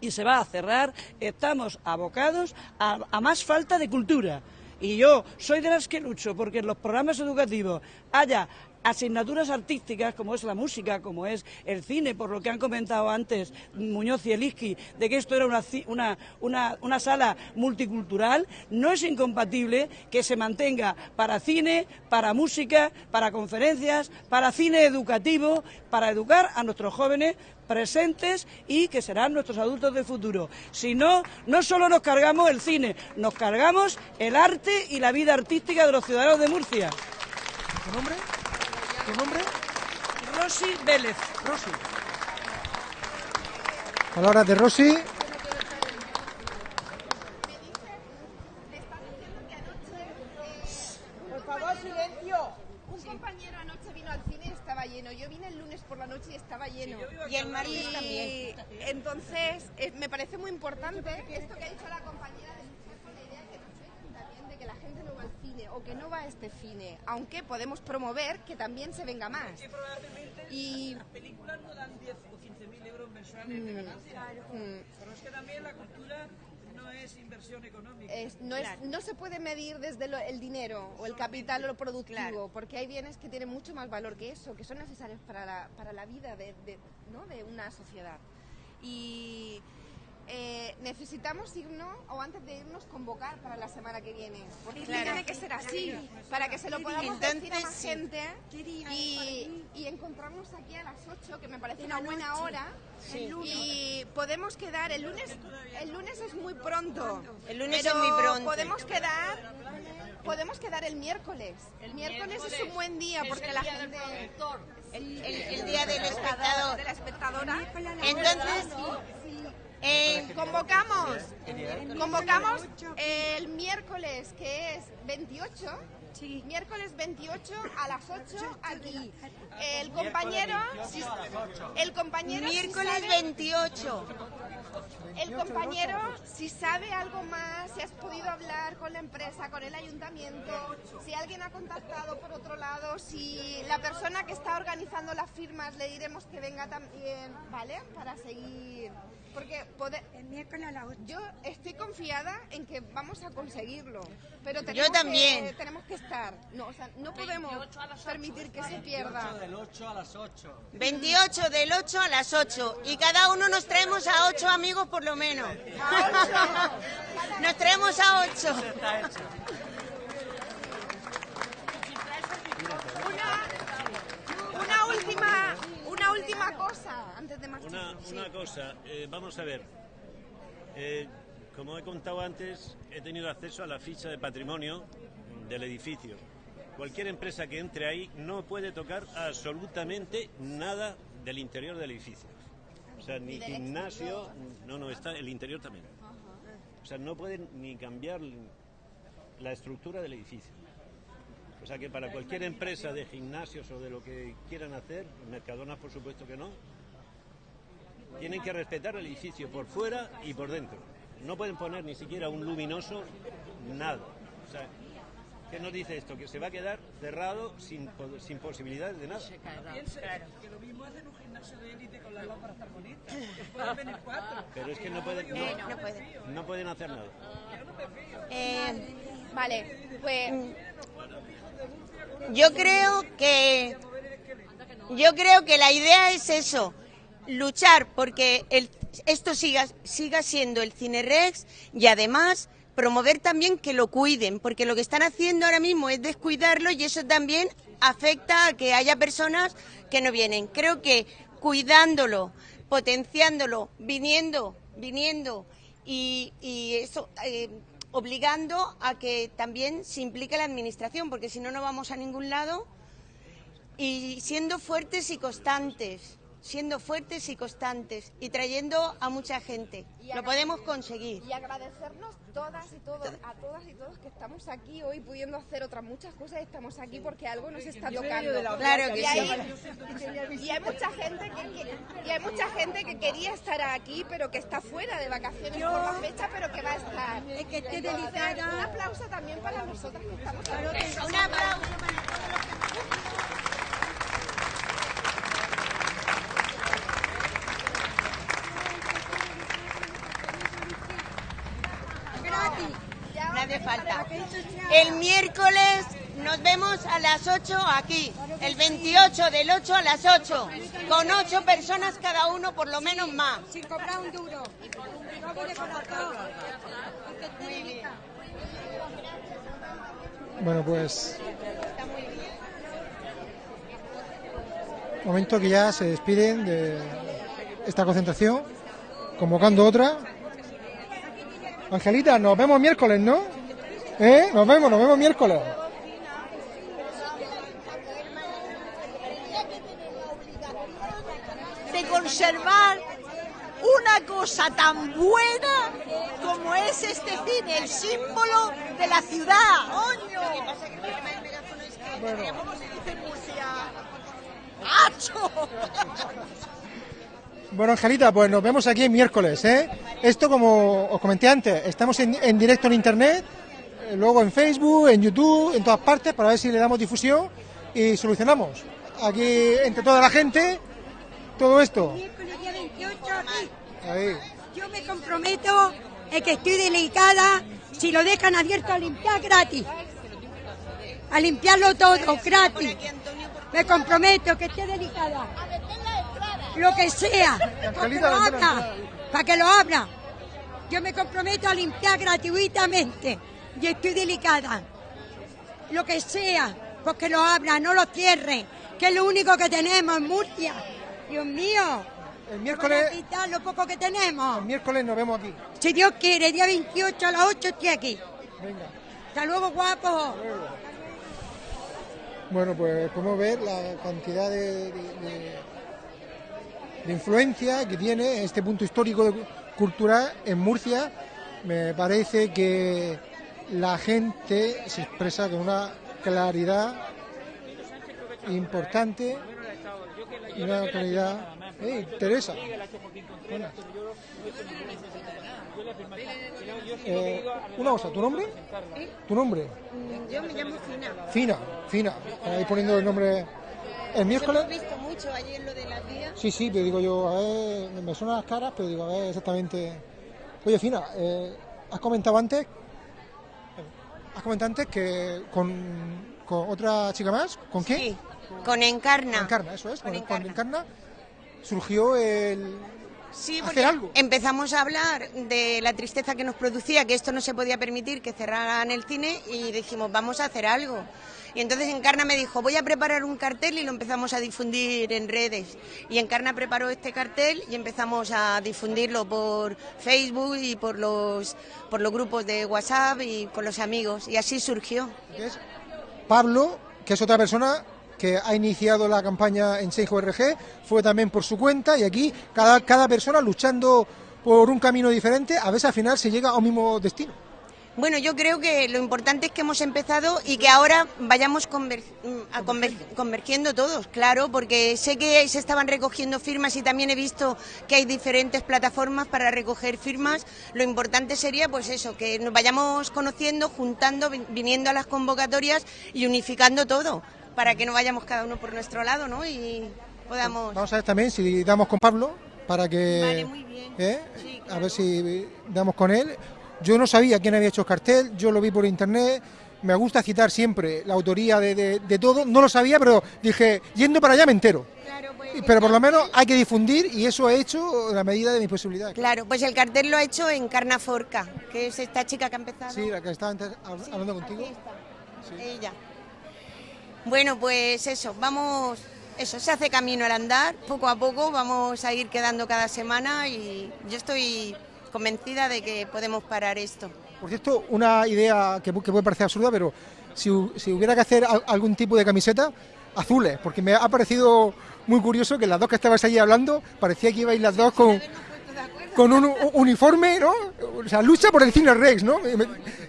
[SPEAKER 14] y se va a cerrar, estamos abocados a, a más falta de cultura. Y yo soy de las que lucho porque en los programas educativos haya asignaturas artísticas como es la música, como es el cine, por lo que han comentado antes Muñoz y Eliski, de que esto era una, una, una, sala multicultural, no es incompatible que se mantenga para cine, para música, para conferencias, para cine educativo, para educar a nuestros jóvenes presentes y que serán nuestros adultos del futuro. Si no, no solo nos cargamos el cine, nos cargamos el arte y la vida artística de los ciudadanos de Murcia.
[SPEAKER 1] ¿Tu nombre?
[SPEAKER 14] Rosy Vélez.
[SPEAKER 1] Rosy. Palabras de Rosy.
[SPEAKER 3] Por favor, silencio. Un compañero anoche vino al cine y estaba lleno. Yo vine el lunes por la noche y estaba lleno.
[SPEAKER 2] Y el martes
[SPEAKER 3] Y
[SPEAKER 2] también.
[SPEAKER 3] Entonces, me parece muy importante esto que ha dicho la compañera de luchar con la idea que nos también de que la gente no cine o que no va a este cine, aunque podemos promover que también se venga más. Y
[SPEAKER 14] Las películas no dan 10 o 15 mil euros mensuales de
[SPEAKER 3] Mm.
[SPEAKER 14] ganancia.
[SPEAKER 3] Mm.
[SPEAKER 14] Pero es que también la cultura no es inversión económica.
[SPEAKER 3] Es- no, es- no se puede medir desde lo- el dinero o el capital o lo productivo, porque hay bienes que tienen mucho más valor que eso, que son necesarios para la, para la vida de, de- ¿no? de una sociedad. Y eh, necesitamos irnos, o antes de irnos, convocar para la semana que viene, porque
[SPEAKER 2] Claro.
[SPEAKER 3] tiene que ser así, para que se lo podamos
[SPEAKER 2] Entonces,
[SPEAKER 3] decir a más
[SPEAKER 2] sí.
[SPEAKER 3] gente y, y encontrarnos aquí a las 8, que me parece una buena hora,
[SPEAKER 2] Sí.
[SPEAKER 3] y podemos quedar el lunes, el lunes es muy pronto.
[SPEAKER 2] El lunes
[SPEAKER 3] pero
[SPEAKER 2] es muy pronto.
[SPEAKER 3] Podemos quedar, podemos quedar el miércoles. El miércoles es un buen día porque la gente.
[SPEAKER 2] El, el- el día del espectador.
[SPEAKER 3] De la espectadora.
[SPEAKER 2] Entonces,
[SPEAKER 3] Eh, convocamos, convocamos el miércoles que es 28, miércoles 28 a las 8 aquí. El compañero, si- el compañero si
[SPEAKER 2] Miércoles
[SPEAKER 3] sabe-
[SPEAKER 2] 28.
[SPEAKER 3] el compañero, si sabe algo más, si has podido hablar con la empresa, con el ayuntamiento, si alguien ha contactado por otro lado, si la persona que está organizando las firmas le diremos que venga también, ¿vale? Para seguir. Porque pode- yo estoy confiada en que vamos a conseguirlo, pero tenemos
[SPEAKER 2] también.
[SPEAKER 3] Que, tenemos que estar. No, o sea, no podemos permitir que se pierda.
[SPEAKER 15] del 8 a las 8.
[SPEAKER 2] 28 del 8 a las 8. Y cada uno nos traemos a 8 amigos por lo menos. (laughs) Nos traemos a 8.
[SPEAKER 3] Una última, una última cosa antes de marchar.
[SPEAKER 10] Una,
[SPEAKER 3] Sí.
[SPEAKER 10] cosa, eh, vamos a ver. Eh, como he contado antes, he tenido acceso a la ficha de patrimonio del edificio. Cualquier empresa que entre ahí no puede tocar absolutamente nada del interior del edificio. O sea, ni
[SPEAKER 3] Ni
[SPEAKER 10] gimnasio, no, no, está el interior también. O sea, no pueden ni cambiar la estructura del edificio. O sea que para cualquier empresa de gimnasios o de lo que quieran hacer, Mercadona por supuesto que no, Tienen que respetar el edificio por fuera y por dentro. No pueden poner ni siquiera un luminoso, nada. O sea, ¿qué nos dice esto? Que se va a quedar cerrado sin, sin posibilidades de nada.
[SPEAKER 14] Que lo mismo hacen un gimnasio de élite con las lámparas tan bonitas. Pueden venir cuatro.
[SPEAKER 10] Pero es que no pueden,
[SPEAKER 2] Eh,
[SPEAKER 10] no,
[SPEAKER 2] no pueden.
[SPEAKER 10] no pueden hacer nada.
[SPEAKER 2] Eh,
[SPEAKER 3] Vale, pues
[SPEAKER 2] yo creo que yo creo que la idea es eso, luchar porque el, esto siga siga siendo el Cine Rex y además promover también que lo cuiden, porque lo que están haciendo ahora mismo es descuidarlo y eso también afecta a que haya personas que no vienen. Creo que cuidándolo, potenciándolo, viniendo, viniendo y, eso eh, obligando a que también se implique la administración, porque si no no vamos a ningún lado y siendo fuertes y constantes, siendo fuertes y constantes y trayendo a mucha gente.
[SPEAKER 3] Y
[SPEAKER 2] Lo podemos conseguir.
[SPEAKER 3] y agradecernos todas y todos, a todas y todos que estamos aquí hoy pudiendo hacer otras muchas cosas, estamos aquí porque algo nos está tocando.
[SPEAKER 2] Claro que
[SPEAKER 3] y,
[SPEAKER 2] sí.
[SPEAKER 3] hay, y hay mucha gente que y hay mucha gente que quería estar aquí pero que está fuera de vacaciones por la fecha pero que va a estar.
[SPEAKER 4] Es que esté
[SPEAKER 3] Entonces,
[SPEAKER 4] delicada.
[SPEAKER 3] Un aplauso también para nosotras que estamos aquí.
[SPEAKER 2] Un aplauso. No hace falta. El miércoles nos vemos a las 8 aquí. El 28 del 8 a las 8. Con 8 personas cada uno, por lo menos más.
[SPEAKER 4] Sin cobrar un duro.
[SPEAKER 1] Bueno, pues. Momento que ya se despiden de esta concentración, convocando otra. Angelita, nos vemos miércoles, ¿no? ¿Eh? Nos vemos, nos vemos miércoles.
[SPEAKER 9] de conservar una cosa tan buena como es este cine, el símbolo de la ciudad. ¡Oño!
[SPEAKER 1] Bueno.
[SPEAKER 9] ¿Cómo se dice en Murcia? ¡Hacho!
[SPEAKER 1] Bueno, Angelita, pues nos vemos aquí el miércoles, ¿eh? Esto, como os comenté antes, estamos en, en directo en internet, eh, luego en Facebook, en YouTube, en todas partes, para ver si le damos difusión y solucionamos. Aquí, entre toda la gente, todo esto.
[SPEAKER 4] Miércoles día 28 aquí.
[SPEAKER 1] Ahí.
[SPEAKER 4] Yo me comprometo en que estoy delicada si lo dejan abierto a limpiar gratis. A limpiarlo todo gratis. Me comprometo que esté delicada. Lo que sea. Para que lo abra. Para que lo abra. Yo me comprometo a limpiar gratuitamente. Y estoy delicada. Lo que sea. Porque lo abra, no lo cierre. Que es lo único que tenemos en Murcia. Dios mío.
[SPEAKER 1] El miércoles,
[SPEAKER 4] quitar lo poco que tenemos.
[SPEAKER 1] el miércoles nos vemos aquí.
[SPEAKER 4] Si Dios quiere, día 28 a las 8 estoy aquí.
[SPEAKER 1] Venga.
[SPEAKER 4] Hasta luego, guapo.
[SPEAKER 1] Bueno, pues podemos ver la cantidad de, de- de- de influencia que tiene este punto histórico de cu- cultural en Murcia. Me parece que la gente se expresa con una claridad importante y una claridad. ¡Ey, Teresa! Buenas. Eh, una cosa, ¿tu nombre? ¿Tu nombre?
[SPEAKER 2] Yo me llamo Fina.
[SPEAKER 1] Fina, Fina. Ahí poniendo el nombre. El miércoles.
[SPEAKER 2] Hemos visto mucho ayer lo de las días.
[SPEAKER 1] Sí, sí, pero digo yo, a ver, me suenan las caras, pero digo, a ver exactamente. Oye, Fina, eh, has comentado antes. Has comentado antes que con, con otra chica más, ¿con qué?
[SPEAKER 2] Sí, con Encarna.
[SPEAKER 1] Con Encarna, eso es,
[SPEAKER 2] Con Encarna.
[SPEAKER 1] Encarna surgió el.
[SPEAKER 2] Sí,
[SPEAKER 1] hacer
[SPEAKER 2] porque
[SPEAKER 1] algo.
[SPEAKER 2] empezamos a hablar de la tristeza que nos producía, que esto no se podía permitir, que cerraran el cine, y dijimos, vamos a hacer algo. Y entonces Encarna me dijo, voy a preparar un cartel y lo empezamos a difundir en redes. Y Encarna preparó este cartel y empezamos a difundirlo por Facebook y por los, por los grupos de WhatsApp y con los amigos. Y así surgió.
[SPEAKER 1] Pablo, que es otra persona que ha iniciado la campaña en Seijo RG, fue también por su cuenta y aquí cada, cada persona luchando por un camino diferente, a veces al final se llega a un mismo destino.
[SPEAKER 2] Bueno, yo creo que lo importante es que hemos empezado y que ahora vayamos conver- mm, a conver- convergiendo todos, claro, porque sé que se estaban recogiendo firmas y también he visto que hay diferentes plataformas para recoger firmas. Lo importante sería, pues eso, que nos vayamos conociendo, juntando, vi- viniendo a las convocatorias y unificando todo, para que no vayamos cada uno por nuestro lado, ¿no? Y podamos.
[SPEAKER 1] Vamos a ver también si damos con Pablo para que.
[SPEAKER 2] Vale, muy bien.
[SPEAKER 1] ¿eh? A ver si damos con él. Yo no sabía quién había hecho el cartel, yo lo vi por internet. Me gusta citar siempre la autoría de, de- de todo. No lo sabía, pero dije, yendo para allá me entero. Y- Pero por lo menos hay que difundir y eso he hecho a la medida de mis posibilidades.
[SPEAKER 2] Claro, pues el cartel lo ha hecho en Carnaforca, que es esta chica que ha empezado.
[SPEAKER 1] Sí, la que estaba antes hab- hablando contigo.
[SPEAKER 2] Ella. Bueno, pues eso, vamos, eso, se hace camino al andar, poco a poco vamos a ir quedando cada semana y yo estoy convencida de que podemos parar esto.
[SPEAKER 1] Por cierto, una idea que, pu- que puede parecer absurda, pero si, hu- si hubiera que hacer al- algún tipo de camiseta, azules, porque me ha parecido muy curioso que las dos que estabais allí hablando, parecía que ibais las dos con, con un uniforme, ¿no? O sea, lucha por el cine Rex, ¿no? Me-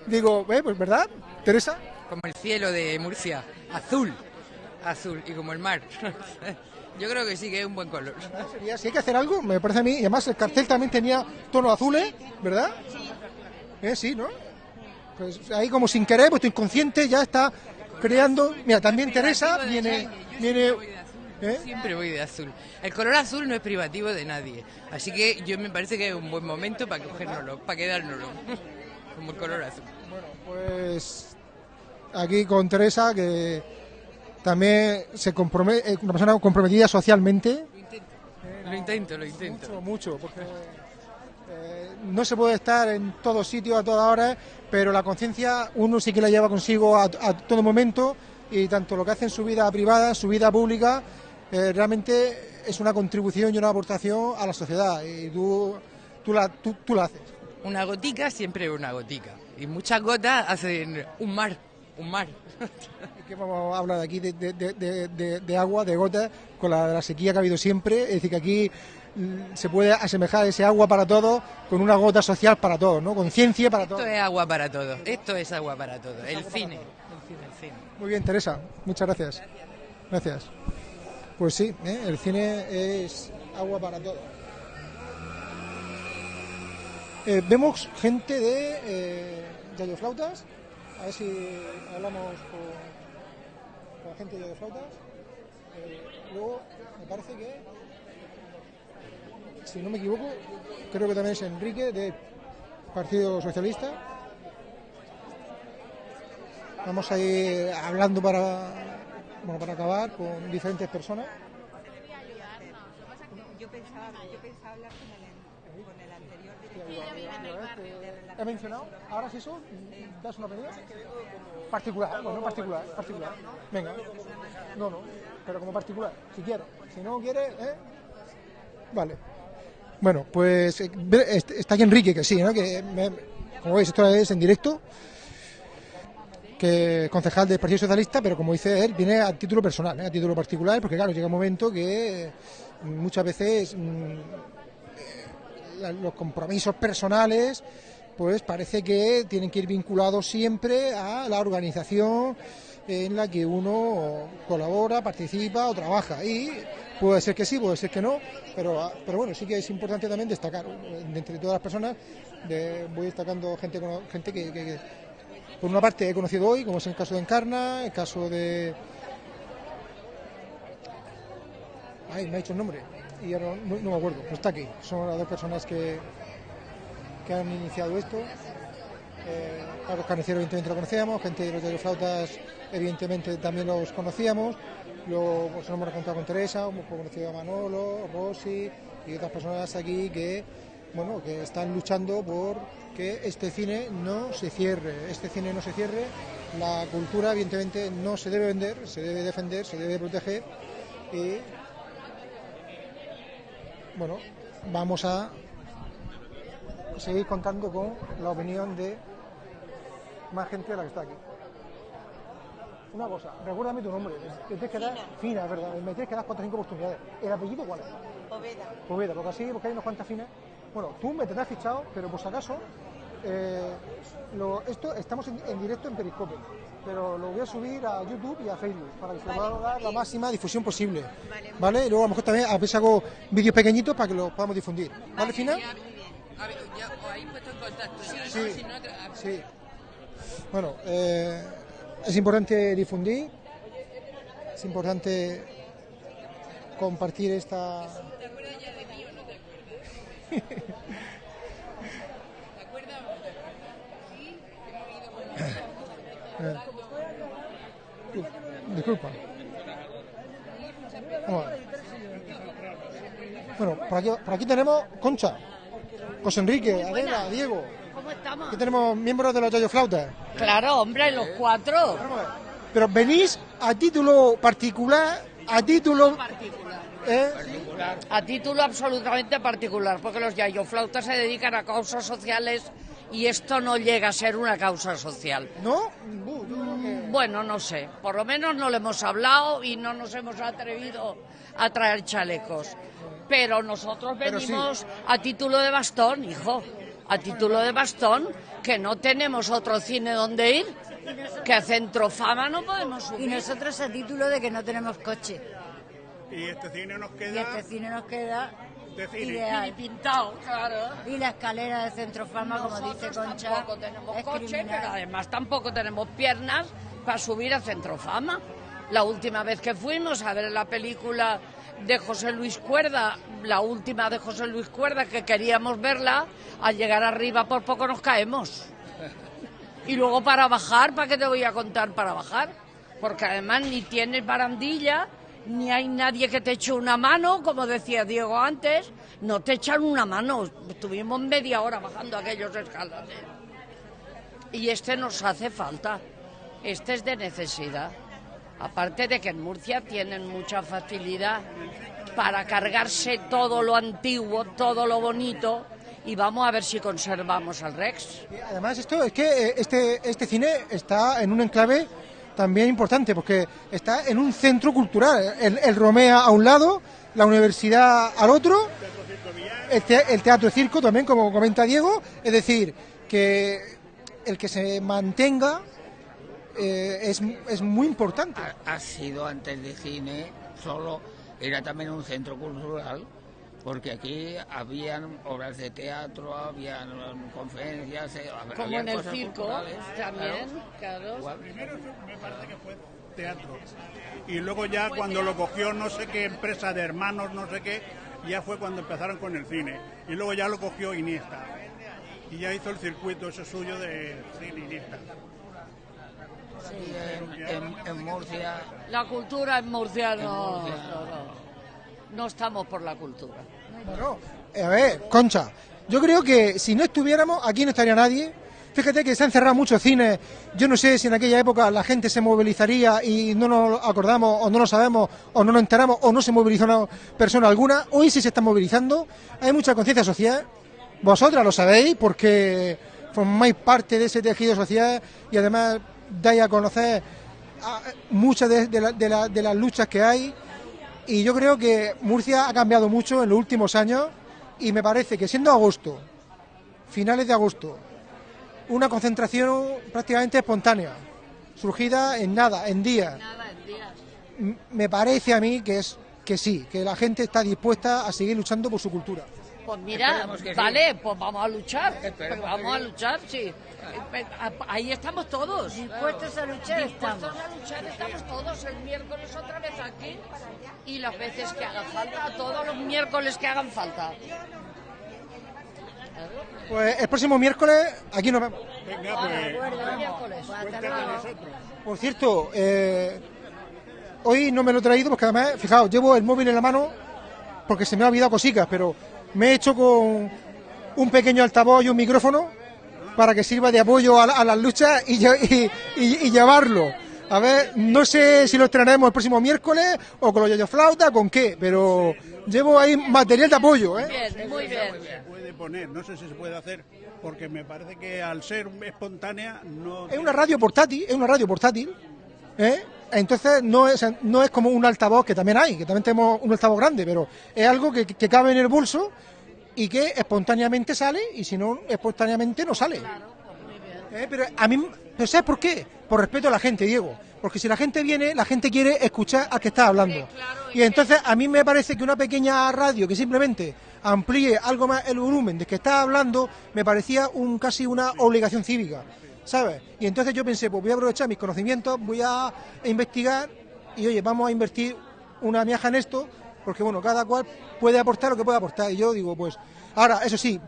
[SPEAKER 1] digo, eh, pues ¿verdad, Teresa?
[SPEAKER 15] Como el cielo de Murcia, azul, azul, y como el mar. (laughs) Yo creo que sí que es un buen color.
[SPEAKER 1] Sería, si hay que hacer algo, me parece a mí, y además el cartel también tenía tonos azules, ¿verdad? Eh, sí, ¿no? Pues ahí como sin querer, pues tu inconsciente ya está creando... Mira, también Teresa viene... viene ¿eh?
[SPEAKER 15] Siempre voy de azul. El color azul no es privativo de nadie, así que yo me parece que es un buen momento para cogérnoslo, para quedárnoslo, (laughs) como el color azul.
[SPEAKER 1] Pues aquí con Teresa, que también se compromete, una persona comprometida socialmente.
[SPEAKER 15] Lo intento, lo intento.
[SPEAKER 1] Mucho, mucho, porque eh, no se puede estar en todos sitios a todas horas, pero la conciencia uno sí que la lleva consigo a, a todo momento y tanto lo que hace en su vida privada, en su vida pública, eh, realmente es una contribución y una aportación a la sociedad y tú, tú, la, tú, tú la haces.
[SPEAKER 15] Una gotica siempre es una gotica, y muchas gotas hacen un mar, un mar. (laughs)
[SPEAKER 1] ¿Y qué vamos a hablar aquí de, de- de- de- de- de agua, de gotas, con la, la sequía que ha habido siempre? Es decir, que aquí mm, se puede asemejar ese agua para todos con una gota social para todos, ¿no? Conciencia para todos.
[SPEAKER 15] Esto es agua para todos, esto es agua para todos, el cine, el cine.
[SPEAKER 1] Muy bien, Teresa, muchas gracias. Gracias. Pues sí, ¿eh? el cine es agua para todos. Eh, vemos gente de eh, Yayoflautas. A ver si hablamos con, con gente de Yayoflautas. Eh, luego, me parece que, si no me equivoco, creo que también es Enrique del Partido Socialista. Vamos a ir hablando para, bueno, para acabar con diferentes personas. ¿He mencionado? Ahora sí eso, das una opinión. Particular, bueno, particular, particular. Venga. No, no, pero como particular, si quiere. Si no quiere, ¿eh? Vale. Bueno, pues eh, ve- est- está aquí Enrique, que sí, ¿no? Que como veis, esto es en directo. Que concejal del Partido Socialista, pero como dice él, viene a título personal, ¿eh? a título particular, porque claro, llega un momento que eh, muchas veces mm, los compromisos personales, pues parece que tienen que ir vinculados siempre a la organización en la que uno colabora, participa o trabaja. Y puede ser que sí, puede ser que no, pero, pero bueno, sí que es importante también destacar, eh, entre todas las personas, voy destacando gente, gente que, que- que, por una parte he conocido hoy, como es el caso de Encarna, el caso de... Ay, me ha dicho el nombre y no, no me acuerdo, pero está aquí. Son las dos personas que, que han iniciado esto. Eh, Carlos Carnicero evidentemente lo conocíamos, gente de los de los flautas evidentemente también los conocíamos. Luego pues, nos hemos encontrado con Teresa, hemos conocido a Manolo, Rossi y otras personas aquí que bueno que están luchando por que este cine no se cierre, este cine no se cierre, la cultura evidentemente no se debe vender, se debe defender, se debe proteger y bueno, vamos a seguir contando con la opinión de más gente de la que está aquí. Una cosa, recuérdame tu nombre. Me tienes que dar, fina, es verdad. Me tienes que dar cuatro o cinco oportunidades. ¿El apellido cuál es?
[SPEAKER 2] Poveda.
[SPEAKER 1] Poveda, porque así, porque hay unas cuantas finas. Bueno, tú me tendrás fichado, pero por si acaso, eh, lo- esto estamos en, en directo en Periscope, pero lo voy a subir a YouTube y a Facebook para que se pueda dar la máxima difusión posible. ¿Vale? Y luego a lo mejor también a veces hago vídeos pequeñitos para que los podamos difundir. ¿Vale, Fina?
[SPEAKER 15] A ver, ya os habéis puesto en contacto.
[SPEAKER 1] Sí,
[SPEAKER 15] Si no, a-
[SPEAKER 1] sí. Bueno, eh, es importante difundir, es importante compartir esta...
[SPEAKER 15] ¿Te acuerdas ya de mí o no te acuerdas? (laughs) ¿Te acuerdas o no te acuerdas? Sí, hemos ido con
[SPEAKER 1] Eh, disculpa. Bueno, por aquí, por aquí tenemos Concha, José Enrique, Adela, Diego.
[SPEAKER 8] ¿Cómo estamos?
[SPEAKER 1] Aquí tenemos miembros de los Yayo Flautas.
[SPEAKER 8] Claro, hombre, los cuatro.
[SPEAKER 1] Pero venís a título particular, a título... ¿eh?
[SPEAKER 8] A título absolutamente particular, porque los yayoflautas se dedican a causas sociales y esto no llega a ser una causa social.
[SPEAKER 1] ¿No?
[SPEAKER 8] Bueno, no sé. Por lo menos no lo hemos hablado y no nos hemos atrevido a traer chalecos. Pero nosotros
[SPEAKER 1] Pero sí.
[SPEAKER 8] venimos a título de bastón, hijo. A título de bastón, que no tenemos otro cine donde ir. Que a Centrofama no podemos subir.
[SPEAKER 16] Y nosotros a título de que no tenemos coche.
[SPEAKER 17] Y este cine nos
[SPEAKER 16] Y
[SPEAKER 17] queda
[SPEAKER 16] este cine nos queda
[SPEAKER 17] de cine.
[SPEAKER 16] ideal.
[SPEAKER 8] Y pintado, claro.
[SPEAKER 16] Y la escalera de Centrofama, como dice
[SPEAKER 8] Nosotros
[SPEAKER 16] Concha,
[SPEAKER 8] tampoco tenemos
[SPEAKER 16] es
[SPEAKER 8] coche,
[SPEAKER 16] criminal.
[SPEAKER 8] pero además tampoco tenemos piernas para subir a Centrofama. La última vez que fuimos a ver la película de José Luis Cuerda, la última de José Luis Cuerda que queríamos verla, al llegar arriba por poco nos caemos. Y luego para bajar, ¿para qué te voy a contar para bajar? Porque además ni tienes barandilla, ni hay nadie que te eche una mano, como decía Diego antes, no te echan una mano. Estuvimos media hora bajando aquellos escalones. Y este nos hace falta, este es de necesidad. Aparte de que en Murcia tienen mucha facilidad para cargarse todo lo antiguo, todo lo bonito, y vamos a ver si conservamos al Rex.
[SPEAKER 1] Además, esto es que eh, este, este cine está en un enclave también importante, porque está en un centro cultural. El, el Romea a un lado, la universidad al otro, el, te- el teatro circo también, como comenta Diego. Es decir, que el que se mantenga eh, es, es muy importante.
[SPEAKER 18] ha sido antes de cine, solo era también un centro cultural, porque aquí habían obras de teatro, habían conferencias, eh,
[SPEAKER 8] Como
[SPEAKER 18] habían
[SPEAKER 8] en el
[SPEAKER 18] cosas
[SPEAKER 8] circo, también, claro.
[SPEAKER 17] Primero me parece que fue teatro. Y luego ya cuando lo cogió no sé qué empresa de hermanos, no sé qué, ya fue cuando empezaron con el cine. Y luego ya lo cogió Iniesta. Y ya hizo el circuito ese suyo de cine Iniesta.
[SPEAKER 18] Sí, en, en- en Murcia.
[SPEAKER 8] La cultura en Murcia no,
[SPEAKER 18] En Murcia.
[SPEAKER 8] no, no. No estamos por la cultura.
[SPEAKER 1] Bueno, a ver, Concha, yo creo que si no estuviéramos, aquí no estaría nadie. Fíjate que se han cerrado muchos cines. Yo no sé si en aquella época la gente se movilizaría y no nos acordamos, o no lo sabemos, o no nos enteramos, o no se movilizó una persona alguna. Hoy sí se está movilizando. Hay mucha conciencia social. Vosotras lo sabéis porque formáis parte de ese tejido social y además dais a conocer a- muchas de las luchas que hay. Y yo creo que Murcia ha cambiado mucho en los últimos años y me parece que siendo agosto, finales de agosto, una concentración prácticamente espontánea, surgida en nada, en días, me parece a mí que es que sí, que la gente está dispuesta a seguir luchando por su cultura.
[SPEAKER 8] Pues mira,
[SPEAKER 1] sí.
[SPEAKER 8] vale, pues vamos a luchar.
[SPEAKER 1] Esperemos
[SPEAKER 8] Pues vamos a luchar, sí. Ahí estamos todos.
[SPEAKER 16] Dispuestos a luchar
[SPEAKER 8] Dispuestos
[SPEAKER 16] estamos.
[SPEAKER 8] a luchar estamos todos. El miércoles otra vez aquí y las veces que hagan falta, todos los miércoles que hagan falta.
[SPEAKER 1] Pues el próximo miércoles aquí nos vemos.
[SPEAKER 17] Venga, pues, con nosotros.
[SPEAKER 1] Por cierto, eh, hoy no me lo he traído porque además, fijaos, llevo el móvil en la mano porque se me ha olvidado cositas, pero me he hecho con un pequeño altavoz y un micrófono para que sirva de apoyo a, la- a las luchas y, lle- y- y- y llevarlo. A ver, no sé si lo estrenaremos el próximo miércoles o con los yoyo flauta, con qué, pero llevo ahí material de apoyo, ¿eh?
[SPEAKER 8] Bien, muy bien.
[SPEAKER 17] Se puede poner, no sé si se puede hacer, porque me parece que al ser espontánea no...
[SPEAKER 1] Es una radio portátil, es una radio portátil, ¿eh? Entonces no es, no es como un altavoz que también hay, que también tenemos un altavoz grande, pero es algo que, que cabe en el bolso y que espontáneamente sale y si no, espontáneamente no sale. Eh, Pero a mí, ¿pero ¿sabes por qué? Por respeto a la gente, Diego. Porque si la gente viene, la gente quiere escuchar al que está hablando. Y entonces a mí me parece que una pequeña radio que simplemente amplíe algo más el volumen de que está hablando, me parecía un casi una obligación cívica, ¿sabes? Y entonces yo pensé, pues voy a aprovechar mis conocimientos, voy a investigar y oye, vamos a invertir una miaja en esto, porque bueno, cada cual puede aportar lo que puede aportar. Y yo digo, pues, ahora, eso sí,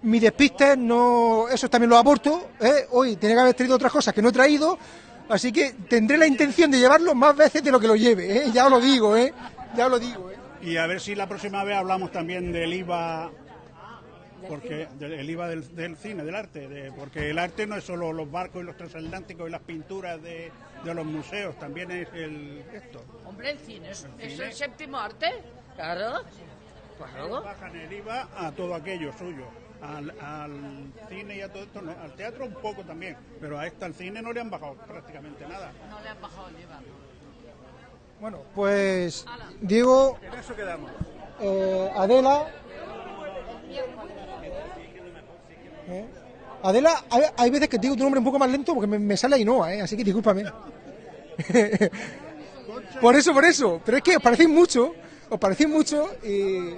[SPEAKER 1] mi despiste no, eso también lo aporto, ¿eh? hoy tenía que haber traído otras cosas que no he traído, así que tendré la intención de llevarlo más veces de lo que lo lleve, ¿eh? ya os lo digo, ¿eh? ya os lo digo. ¿eh?
[SPEAKER 17] Y a ver si la próxima vez hablamos también del IVA, porque del el IVA del, del cine, del arte, de- porque el arte no es solo los barcos y los transatlánticos y las pinturas de, de los museos, también es el esto.
[SPEAKER 8] Hombre, el cine es,
[SPEAKER 17] El
[SPEAKER 8] es
[SPEAKER 17] cine.
[SPEAKER 8] el séptimo arte. Claro. Claro.
[SPEAKER 17] Bajan el IVA a todo aquello suyo. Al, al cine y a todo esto, no, al teatro un poco también, pero a este al cine no le han bajado prácticamente nada.
[SPEAKER 8] No le han bajado el IVA.
[SPEAKER 1] Bueno, pues Diego,
[SPEAKER 17] En eso quedamos.
[SPEAKER 1] eh, Adela. ¿eh? Adela, hay, veces que digo tu nombre un poco más lento porque me, sale Ainhoa, ¿eh? así que discúlpame. (laughs) por eso, por eso. Pero es que os parecéis mucho, os parecéis mucho y.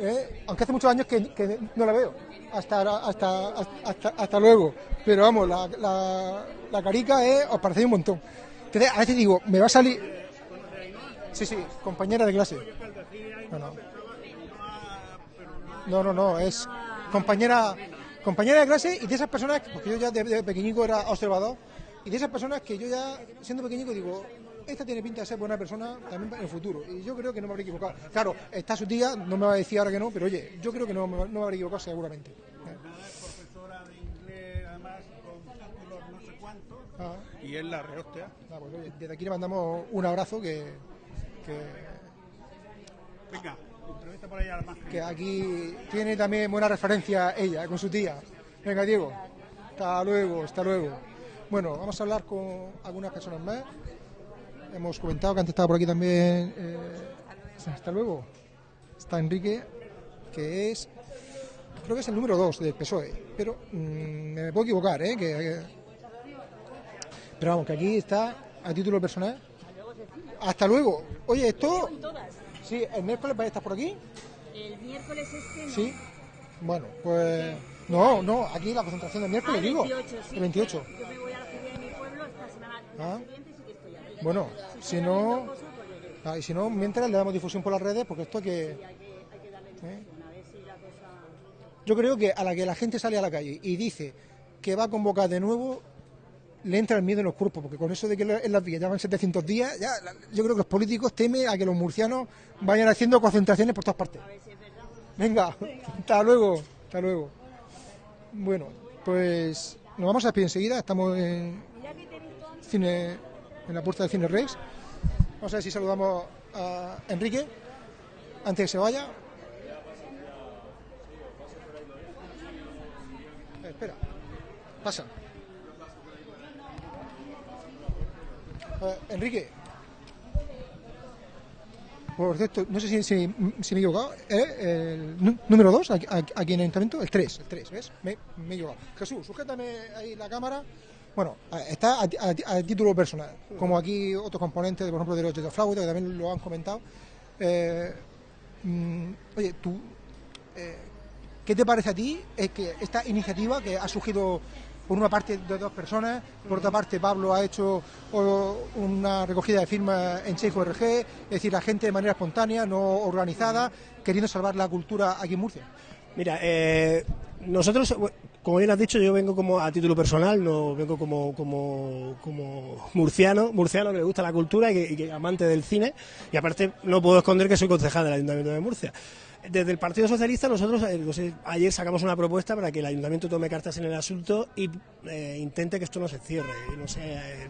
[SPEAKER 1] ¿eh? Aunque hace muchos años que, no la veo. Hasta, hasta, hasta, hasta luego. Pero vamos, la, la, la carica es, os parecéis un montón. Entonces, a veces digo, me va a salir. Sí, sí, compañera de clase. No, no, no, es compañera, compañera de clase y de esas personas, porque yo ya de, de pequeñico era observador, y de esas personas que yo ya, siendo pequeñico, digo, esta tiene pinta de ser buena persona también en el futuro. Y yo creo que no me habré equivocado. Claro, está su tía, no me va a decir ahora que no, pero oye, yo creo que no, me- no me habré equivocado seguramente. Ah.
[SPEAKER 17] y es la rehostia.
[SPEAKER 1] Ah, pues, oye, desde aquí le mandamos un abrazo que, que,
[SPEAKER 17] Venga,
[SPEAKER 1] que aquí tiene también buena referencia ella con su tía. Venga, Diego. Hasta luego, hasta luego. Bueno, vamos a hablar con algunas personas más. Hemos comentado que antes estaba por aquí también. eh, hasta luego. Está Enrique, que es. Creo que es el número 2 del PSOE. Pero mm, me puedo equivocar, ¿eh? Que- pero vamos, que aquí está a título personal. Hasta luego. Oye, esto. Sí, el miércoles vais a estar por aquí.
[SPEAKER 19] El miércoles este no.
[SPEAKER 1] Sí. Bueno, pues. No, no, aquí la concentración del miércoles,
[SPEAKER 19] Ah,
[SPEAKER 1] digo.
[SPEAKER 19] 28, sí.
[SPEAKER 1] El 28.
[SPEAKER 19] Yo me voy a la feria de mi pueblo esta semana.
[SPEAKER 1] Ah.
[SPEAKER 19] Siguiente sí que estoy ahí.
[SPEAKER 1] Bueno, si no. ah, y si no, mientras le damos difusión por las redes, porque esto hay que. ¿eh?
[SPEAKER 19] A ver si la cosa...
[SPEAKER 1] Yo creo que a la que la gente sale a la calle y dice que va a convocar de nuevo, le entra el miedo en los cuerpos, porque con eso de que en las vías llevan 700 días, ya, yo creo que los políticos temen a que los murcianos vayan haciendo concentraciones por todas partes. Venga, (laughs) hasta luego, hasta luego. Bueno, pues nos vamos a despedir enseguida, estamos en cine, en la puerta del Cine Rex. Vamos a ver si saludamos a Enrique antes de que se vaya. Eh, espera, pasa. Eh, Enrique. Por cierto, no sé si, si- me he equivocado. ¿eh? El nú- número 2, aquí, en el ayuntamiento, el 3, el 3, ¿ves? Me, he equivocado. Jesús, sujétame ahí la cámara. Bueno, está a, a a título personal, como aquí otros componentes, por ejemplo, de los de flauta, que también lo han comentado. Eh, mm, oye, tú, eh, ¿qué te parece a ti es que esta iniciativa que ha surgido por una parte de dos personas, por otra parte Pablo ha hecho una recogida de firmas en Chejo.org, es decir, la gente de manera espontánea, no organizada, queriendo salvar la cultura aquí en Murcia?
[SPEAKER 20] Mira, eh, nosotros, como bien has dicho, yo vengo como a título personal, no vengo como, como, como murciano, murciano que le gusta la cultura y que, y que amante del cine, y aparte no puedo esconder que soy concejal del Ayuntamiento de Murcia. Desde el Partido Socialista nosotros eh, ayer sacamos una propuesta para que el ayuntamiento tome cartas en el asunto y eh, intente que esto no se cierre. No sé, eh,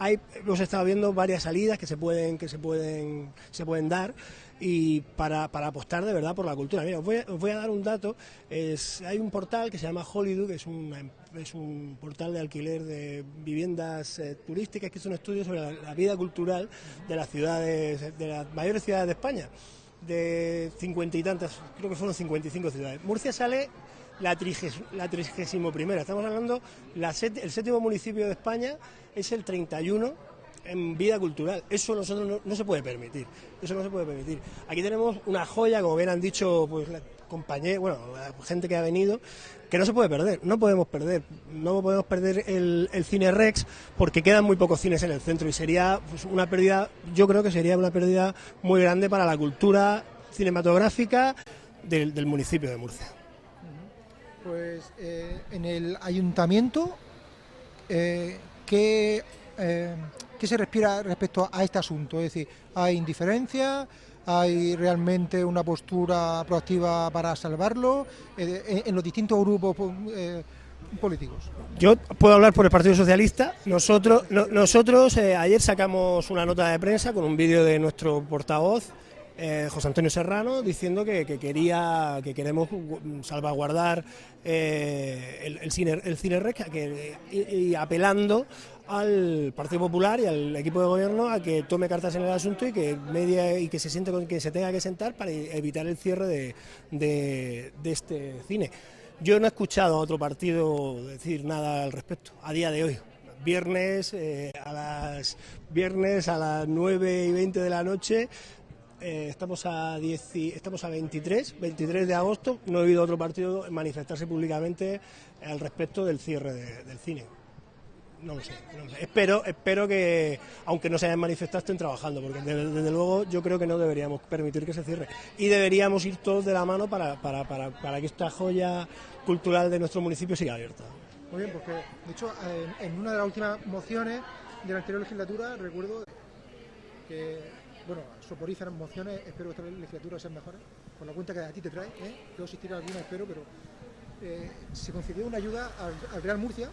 [SPEAKER 20] hay, hemos estado viendo varias salidas que se pueden que se pueden se pueden dar y para, para apostar de verdad por la cultura. Mira, os voy, a- dar un dato. Es, hay un portal que se llama Hollywood, que es, una es un portal de alquiler de viviendas turísticas, que es un estudio sobre la, la vida cultural de las ciudades, de las mayores ciudades de España. De cincuenta y tantas, creo que fueron 55 ciudades. Murcia sale la, triges, la trigésimo primera, estamos hablando, la el séptimo municipio de España es el 31 en vida cultural. Eso nosotros no, no se puede permitir. Eso no se puede permitir. Aquí tenemos una joya, como bien han dicho pues la compañía, bueno, gente que ha venido, que no se puede perder. No podemos perder. No podemos perder el, cine Rex porque quedan muy pocos cines en el centro y sería pues, una pérdida, yo creo que sería una pérdida muy grande para la cultura cinematográfica del, del municipio de Murcia.
[SPEAKER 1] Pues eh, en el ayuntamiento, eh, ¿qué, eh, qué se respira respecto a este asunto? Es decir, ¿hay indiferencia? ¿Hay realmente una postura proactiva para salvarlo eh, en, en los distintos grupos po- eh, políticos?
[SPEAKER 20] Yo puedo hablar por el Partido Socialista. Nosotros, no- nosotros eh, ayer sacamos una nota de prensa con un vídeo de nuestro portavoz, eh, José Antonio Serrano, diciendo que, que quería, que queremos gu- salvaguardar eh, el, el cine, el cine y, y apelando al Partido Popular y al equipo de gobierno a que tome cartas en el asunto y que media y que se siente con que se tenga que sentar para evitar el cierre de, este cine. Yo no he escuchado a otro partido decir nada al respecto a día de hoy. Viernes eh, a las viernes a las 9 y 20 de la noche eh, estamos a 10 y- estamos a 23, 23 de agosto. No he oído otro partido manifestarse públicamente al respecto del cierre de- del cine. No lo sé. Espero, espero que, aunque no se hayan manifestado, estén trabajando, porque desde, luego yo creo que no deberíamos permitir que se cierre. Y deberíamos ir todos de la mano para, para, para, para que esta joya cultural de nuestro municipio siga abierta.
[SPEAKER 1] Muy bien, porque de hecho en, una de las últimas mociones de la anterior legislatura recuerdo que, bueno, soporíferan mociones, espero que esta legislatura sean mejores, por la cuenta que a ti te trae, ¿eh? yo asistiré a alguna, espero, pero eh, se concedió una ayuda al Real Murcia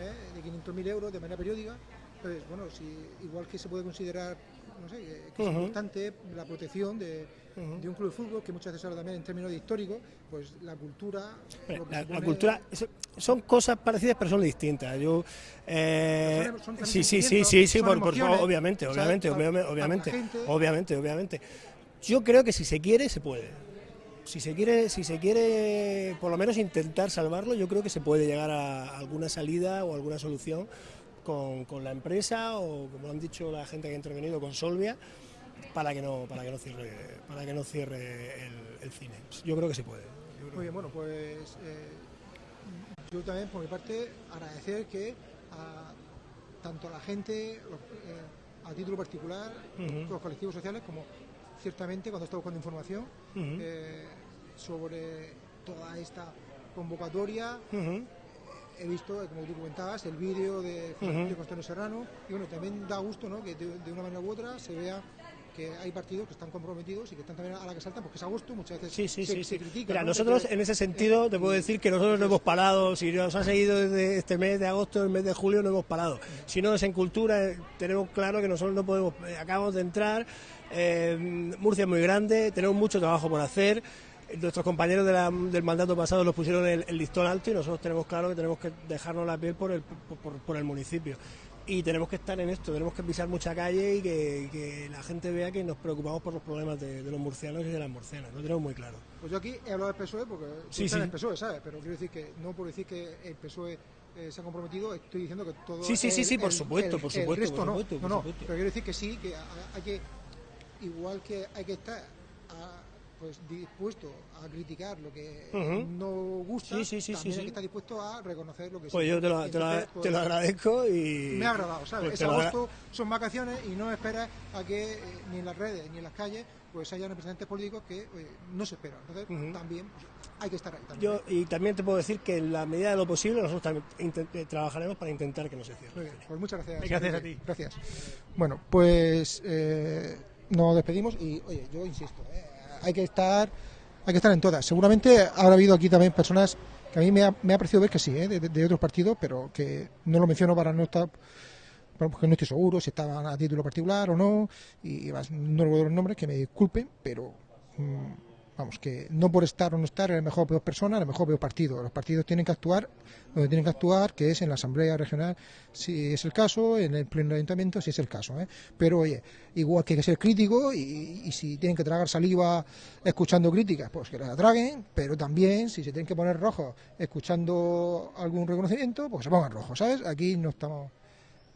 [SPEAKER 1] ¿eh? de 500.000 euros de manera periódica. Entonces, bueno, si, igual que se puede considerar, no sé, que, es importante la protección de, de un club de fútbol, que muchas veces habla también en términos de histórico, pues la cultura...
[SPEAKER 20] La, cultura son cosas parecidas pero son distintas. Yo eh,
[SPEAKER 1] Pero son- son
[SPEAKER 20] sí sí sí sí sí por, por- obviamente obviamente obviamente obviamente obviamente obviamente. Yo creo que si se quiere se puede. Si se quiere si se quiere por lo menos intentar salvarlo, yo creo que se puede llegar a alguna salida o alguna solución con, con la empresa o como han dicho la gente que ha intervenido con Solvia para que no para que no cierre para que no cierre el, el cine. Yo creo que se puede.
[SPEAKER 1] Muy bien, bueno, pues eh, yo también por mi parte agradecer que a, tanto a la gente, los, eh, a título particular, los colectivos sociales, como ciertamente cuando estoy buscando información eh, sobre toda esta convocatoria, he visto, eh, como tú comentabas, el vídeo de, Constantino Serrano y bueno, también da gusto ¿no? que de, de una manera u otra se vea que hay partidos que están comprometidos y que están también a la que saltan, porque es a gusto, muchas veces
[SPEAKER 20] Sí, sí,
[SPEAKER 1] se,
[SPEAKER 20] sí,
[SPEAKER 1] se critica.
[SPEAKER 20] Mira,
[SPEAKER 1] ¿no?
[SPEAKER 20] nosotros en ese sentido te puedo decir que nosotros no hemos parado. Si nos ha seguido desde este mes de agosto, el mes de julio, no hemos parado. Si no es en cultura, eh, tenemos claro que nosotros no podemos. eh, Acabamos de entrar. eh, Murcia es muy grande, tenemos mucho trabajo por hacer. Nuestros compañeros de la- del mandato pasado nos pusieron el, el listón alto y nosotros tenemos claro que tenemos que dejarnos la piel por el, por, por- por el municipio. Y tenemos que estar en esto, tenemos que pisar mucha calle y que, que la gente vea que nos preocupamos por los problemas de, de los murcianos y de las murcianas. Lo tenemos muy claro.
[SPEAKER 1] Pues yo aquí he hablado del PSOE porque
[SPEAKER 20] Sí, sí.
[SPEAKER 1] el PSOE, ¿sabes? Pero quiero decir que no por decir que el PSOE eh, se ha comprometido, estoy diciendo que todo.
[SPEAKER 20] Sí, sí, sí,
[SPEAKER 1] el-
[SPEAKER 20] sí, por
[SPEAKER 1] el-
[SPEAKER 20] supuesto,
[SPEAKER 1] el-
[SPEAKER 20] por
[SPEAKER 1] el
[SPEAKER 20] supuesto,
[SPEAKER 1] resto
[SPEAKER 20] por
[SPEAKER 1] no.
[SPEAKER 20] supuesto,
[SPEAKER 1] no,
[SPEAKER 20] por
[SPEAKER 1] no,
[SPEAKER 20] supuesto.
[SPEAKER 1] pero quiero decir que sí, que ha- hay que. Igual que hay que estar pues dispuesto a criticar lo que no gusta,
[SPEAKER 20] Sí, sí, sí,
[SPEAKER 1] también que estar dispuesto a reconocer lo que
[SPEAKER 20] Pues yo te lo,
[SPEAKER 1] pues,
[SPEAKER 20] te lo agradezco y...
[SPEAKER 1] me ha agradado, ¿sabes?
[SPEAKER 20] pues
[SPEAKER 1] es agosto, son vacaciones y no esperas a que eh, ni en las redes ni en las calles pues haya representantes políticos que no se esperan. Entonces también pues, hay que estar ahí. También.
[SPEAKER 20] Yo, y también te puedo decir que en la medida de lo posible nosotros también eh, trabajaremos para intentar que no se cierre.
[SPEAKER 1] Muy bien, pues muchas gracias.
[SPEAKER 20] Gracias a ti.
[SPEAKER 1] Gracias. Bueno, pues eh, nos despedimos y, oye, yo insisto, eh, hay que estar hay que estar en todas. Seguramente habrá habido aquí también personas que a mí me ha, me parecido ver que sí, eh, de, otros partidos, pero que no lo menciono para no estar porque no estoy seguro si estaban a título particular o no, y además no recuerdo los nombres, que me disculpen, pero mm, vamos, que no por estar o no estar eres mejor peor persona, eres mejor peor partido. Los partidos tienen que actuar donde tienen que actuar, que es en la Asamblea Regional, si es el caso, en el Pleno Ayuntamiento, si es el caso. ¿eh? Pero oye, igual que hay que ser crítico y, si tienen que tragar saliva escuchando críticas, pues que la traguen, pero también si se tienen que poner rojos escuchando algún reconocimiento, pues se pongan rojos, ¿sabes? Aquí no estamos...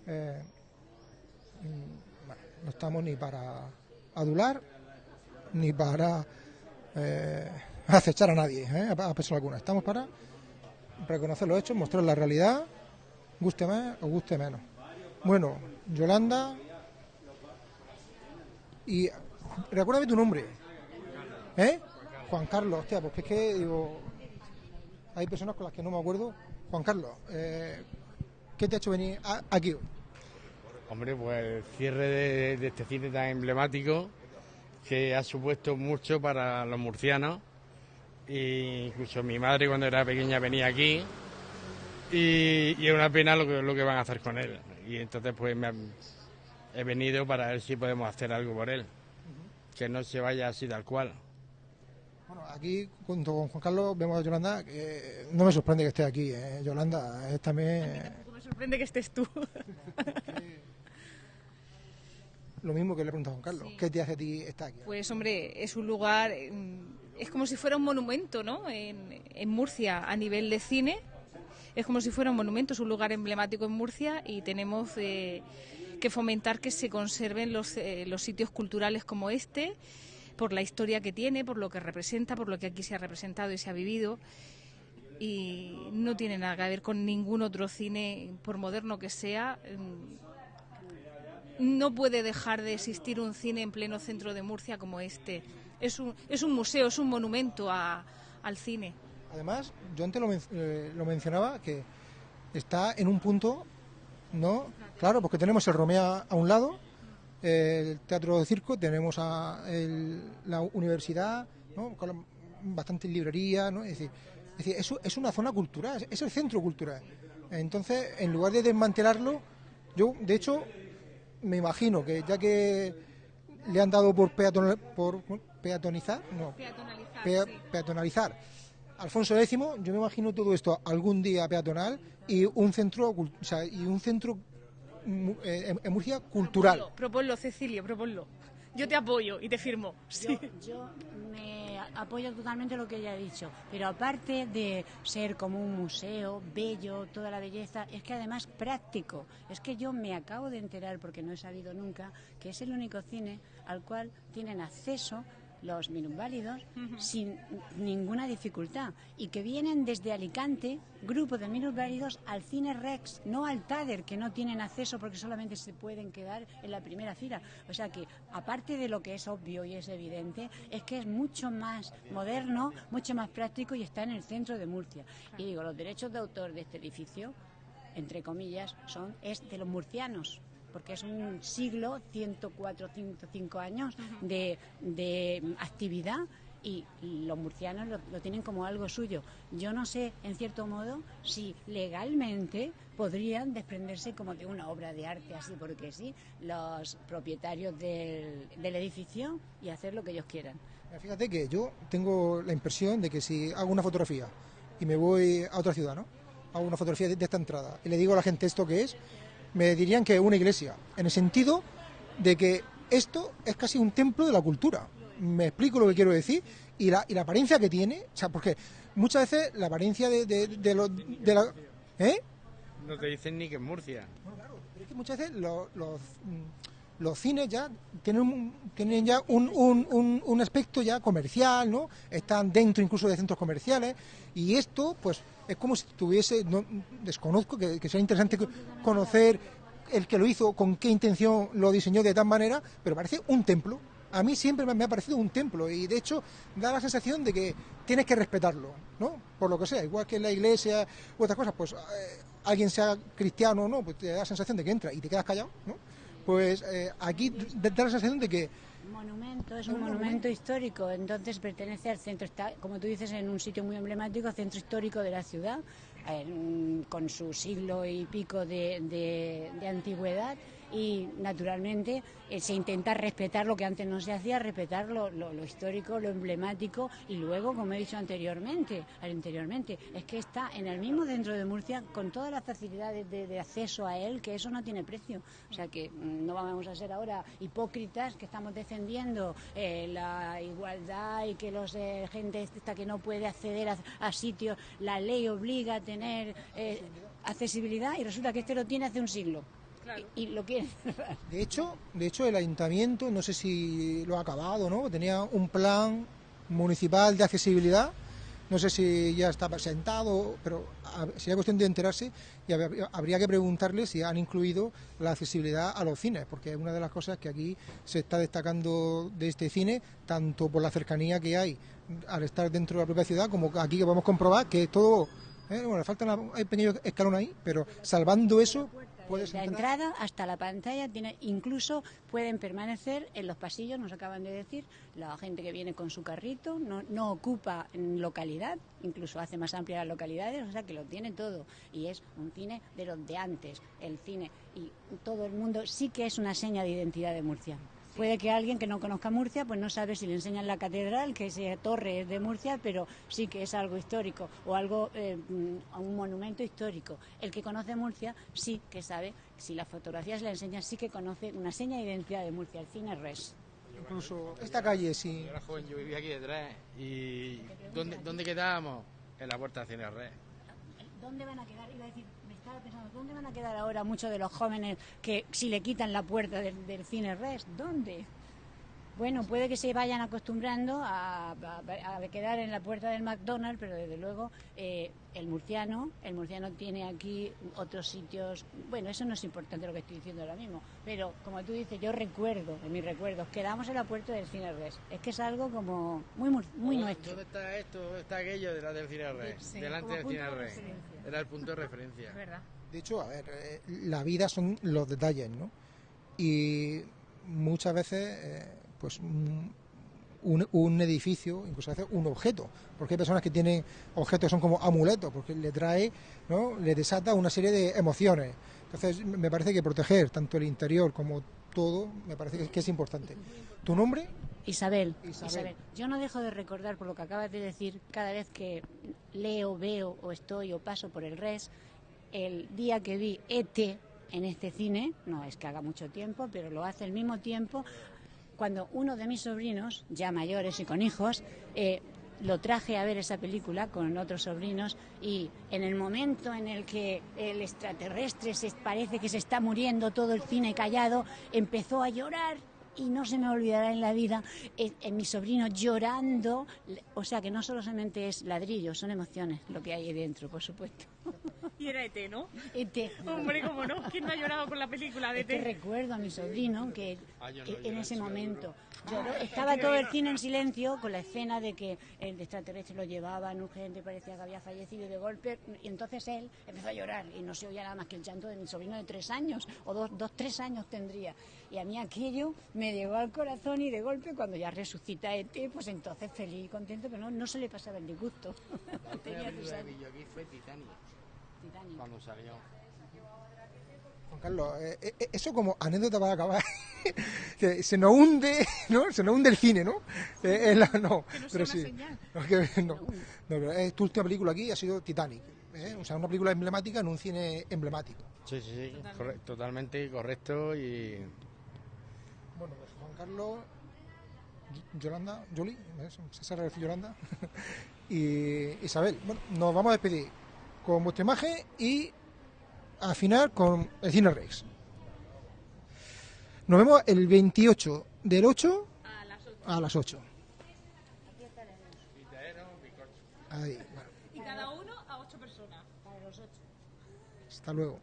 [SPEAKER 1] eh, mm, no estamos ni para adular ni para eh, acechar a nadie, ¿eh? a, persona alguna. Estamos para reconocer los hechos, mostrar la realidad, guste más o guste menos. Bueno, Yolanda, y recuérdame tu nombre, ¿eh? Juan Carlos, hostia, pues es que digo, hay personas con las que no me acuerdo. Juan Carlos, eh, ¿qué te ha hecho venir aquí?
[SPEAKER 21] Hombre, pues el cierre de, de este cine tan emblemático que ha supuesto mucho para los murcianos. E incluso mi madre cuando era pequeña venía aquí y, y es una pena lo que, lo que van a hacer con él. Y entonces pues me han- he venido para ver si podemos hacer algo por él. Que no se vaya así tal cual.
[SPEAKER 1] Bueno, aquí junto con Juan Carlos vemos a Yolanda, que no me sorprende que esté aquí, ¿eh? Yolanda es también (laughs)
[SPEAKER 22] Me sorprende que estés tú. (laughs)
[SPEAKER 1] lo mismo que le he preguntado a Juan Carlos, ¿qué te hace a ti estar aquí?
[SPEAKER 22] Pues hombre, es un lugar, mm, es como si fuera un monumento, ¿no? En, en Murcia a nivel de cine, es como si fuera un monumento, es un lugar emblemático en Murcia y tenemos eh, que fomentar que se conserven los, eh, los sitios culturales como este, por la historia que tiene, por lo que representa, por lo que aquí se ha representado y se ha vivido. Y no tiene nada que ver con ningún otro cine, por moderno que sea. No puede dejar de existir un cine en pleno centro de Murcia como este. Es un, es un museo, es un monumento a- al cine.
[SPEAKER 1] Además, yo antes lo, eh, lo mencionaba, que está en un punto, ¿no? Claro, porque tenemos el Romea a un lado, el Teatro de Circo, tenemos a el- la universidad, ¿no? Con bastantes librerías, ¿no? Es decir, es, decir, es, es una zona cultural, es el centro cultural. Entonces, en lugar de desmantelarlo, yo, de hecho, me imagino que ya que le han dado por, peatonal- por peatonizar, no, pea- peatonalizar Alfonso X, yo me imagino todo esto algún día peatonal y un centro, cul- o sea, y un centro mu- eh, en, Murcia cultural.
[SPEAKER 22] Proponlo, Cecilio, proponlo. Yo te apoyo y te firmo. Sí.
[SPEAKER 19] Yo me apoyo totalmente lo que ella ha dicho, pero aparte de ser como un museo bello, toda la belleza, es que además práctico. Es que yo me acabo de enterar, porque no he sabido nunca, que es el único cine al cual tienen acceso los minusválidos sin ninguna dificultad y que vienen desde Alicante, grupo de minusválidos, al Cine Rex, no al TADER, que no tienen acceso porque solamente se pueden quedar en la primera fila. O sea que, aparte de lo que es obvio y es evidente, es que es mucho más moderno, mucho más práctico y está en el centro de Murcia. Y digo, los derechos de autor de este edificio, entre comillas, son es de los murcianos porque es un siglo, 104, 105 años de, de actividad y los murcianos lo, lo tienen como algo suyo. Yo no sé, en cierto modo, si legalmente podrían desprenderse como de una obra de arte, así porque sí, los propietarios del, del edificio y hacer lo que ellos quieran.
[SPEAKER 1] Fíjate que yo tengo la impresión de que si hago una fotografía y me voy a otra ciudad, ¿no? Hago una fotografía de, de esta entrada y le digo a la gente esto que es, me dirían que es una iglesia, en el sentido de que esto es casi un templo de la cultura. Me explico lo que quiero decir y la, y la apariencia que tiene, o sea, porque muchas veces la apariencia de, de, de lo- de la... ¿Eh?
[SPEAKER 21] No te dicen ni que es Murcia.
[SPEAKER 1] Pero es que muchas veces los, los, mm, los cines ya tienen, un- tienen ya un, un, un, aspecto ya comercial, ¿no? Están dentro incluso de centros comerciales y esto, pues, es como si tuviese, no, desconozco, que, que sea interesante co- conocer el que lo hizo, con qué intención lo diseñó de tal manera, pero parece un templo. A mí siempre me me ha parecido un templo y de hecho da la sensación de que tienes que respetarlo, ¿no? Por lo que sea, igual que en la iglesia u otras cosas, pues eh, alguien sea cristiano o no, pues te da la sensación de que entra y te quedas callado, ¿no? Pues eh, aquí da la sensación de que
[SPEAKER 19] monumento, es un monumento histórico, entonces pertenece al centro, está, como tú dices, en un sitio muy emblemático, centro histórico de la ciudad, con su siglo y pico de antigüedad y naturalmente eh, se intenta respetar lo que antes no se hacía, respetar lo, lo- histórico, lo emblemático y luego, como he dicho anteriormente, anteriormente, es que está en el mismo centro de Murcia con todas las facilidades de, de acceso a él, que eso no tiene precio. O sea que mm, no vamos a ser ahora hipócritas que estamos defendiendo eh, la igualdad y que los eh, gente esta que no puede acceder a, a sitios, la ley obliga a tener eh, accesibilidad y resulta que este lo tiene hace un siglo. Y, y lo quiere.
[SPEAKER 1] De hecho, de hecho, el ayuntamiento, no sé si lo ha acabado, ¿no? Tenía un plan municipal de accesibilidad. No sé si ya está presentado, pero sería cuestión de enterarse y hab- habría que preguntarle si han incluido la accesibilidad a los cines, porque es una de las cosas que aquí se está destacando de este cine, tanto por la cercanía que hay al estar dentro de la propia ciudad, como aquí que podemos comprobar que todo, ¿eh? bueno, le falta una- hay pequeño escalón ahí, pero salvando eso,
[SPEAKER 19] la entrada hasta la pantalla tiene incluso pueden permanecer en los pasillos nos acaban de decir la gente que viene con su carrito no, no ocupa localidad incluso hace más amplias las localidades o sea que lo tiene todo. Y es un cine de los de antes el cine y todo el mundo sí que es una seña de identidad de Murcia Puede que alguien que no conozca Murcia, pues no sabe si le enseñan la catedral, que esa torre es de Murcia, pero sí que es algo histórico o algo, eh, mm, un monumento histórico. El que conoce Murcia sí que sabe, si las fotografías le enseñan, sí que conoce una seña de identidad de Murcia, el cine res.
[SPEAKER 1] Incluso esta calle, sí.
[SPEAKER 21] Yo era joven, yo vivía aquí detrás. ¿Y dónde, dónde quedábamos? En la puerta de Cine Red.
[SPEAKER 19] ¿Dónde van a quedar? Iba a decir, pensando, ¿dónde van a quedar ahora muchos de los jóvenes que si le quitan la puerta del, del cine res? ¿Dónde? Bueno, puede que se vayan acostumbrando a, a- a quedar en la puerta del McDonald's, pero desde luego eh, el murciano, el murciano tiene aquí otros sitios. Bueno, eso no es importante lo que estoy diciendo ahora mismo, pero como tú dices, yo recuerdo, en mis recuerdos, quedamos en la puerta del cine res. Es que es algo como muy mur- muy
[SPEAKER 21] ¿Dónde-
[SPEAKER 19] nuestro.
[SPEAKER 21] ¿Dónde está esto? ¿Dónde está aquello de la del Cine Red?
[SPEAKER 19] Sí,
[SPEAKER 21] Delante del Cine
[SPEAKER 19] referencia.
[SPEAKER 21] Era el punto de referencia.
[SPEAKER 1] De hecho, a ver, eh, la vida son los detalles, ¿no? Y muchas veces, eh, pues un, un- un edificio, incluso a veces un objeto, porque hay personas que tienen objetos que son como amuletos, porque le trae, ¿no? Le desata una serie de emociones. Entonces, me parece que proteger tanto el interior como todo, me parece que, que es importante. ¿Tu nombre?
[SPEAKER 19] Isabel,
[SPEAKER 1] Isabel.
[SPEAKER 19] Isabel, yo no dejo de recordar por lo que acabas de decir, cada vez que leo, veo o estoy o paso por el res, el día que vi ET en este cine, no es que haga mucho tiempo, pero lo hace al mismo tiempo, cuando uno de mis sobrinos, ya mayores y con hijos, eh, lo traje a ver esa película con otros sobrinos y en el momento en el que el extraterrestre se parece que se está muriendo todo el cine callado, empezó a llorar y no se me olvidará en la vida eh, mi sobrino llorando, o sea que no solamente es ladrillos, son emociones lo que hay ahí dentro, por supuesto. (laughs)
[SPEAKER 22] Y era ET, ¿no?
[SPEAKER 19] ET. (laughs)
[SPEAKER 22] Hombre, cómo no. ¿Quién no ha llorado con la película de E
[SPEAKER 19] Es que
[SPEAKER 22] ET?
[SPEAKER 19] recuerdo a mi sobrino que
[SPEAKER 22] Ah,
[SPEAKER 19] que en ese momento lloró. (laughs) Estaba todo el cine en silencio con la escena de que el extraterrestre lo llevaban, urgente, parecía que había fallecido de golpe. Y entonces él empezó a llorar y no se oía nada más que el llanto de mi sobrino de tres años, o dos, dos tres años tendría. Y a mí aquello me llegó al corazón y de golpe cuando ya resucita ET, pues entonces feliz y contento, pero no, no se le pasaba el disgusto.
[SPEAKER 21] La
[SPEAKER 19] Tenía
[SPEAKER 21] fue Titanic.
[SPEAKER 19] Titanic.
[SPEAKER 21] Cuando salió.
[SPEAKER 1] Juan Carlos, eh, eh, eso como anécdota para acabar, (laughs) que se nos hunde, ¿no? Se nos hunde el cine, ¿no? Eh, la- no,
[SPEAKER 22] Que no sea
[SPEAKER 1] pero
[SPEAKER 22] una
[SPEAKER 1] sí.
[SPEAKER 22] señal. (laughs)
[SPEAKER 1] No, que- no, no, pero es tu última película aquí ha sido Titanic, ¿eh? o sea, una película emblemática en un cine emblemático.
[SPEAKER 21] Sí, sí, sí. corre- totalmente correcto y
[SPEAKER 1] Bueno, pues Juan Carlos, Yolanda, Yoli, ¿ves? César García Yolanda (laughs) y Isabel. Bueno, nos vamos a despedir con vuestra imagen y al final con el Cine Rex. Nos vemos el 28 del 8 a las 8. Ahí, bueno,
[SPEAKER 22] Y cada uno a ocho personas. Para los ocho.
[SPEAKER 1] hasta luego.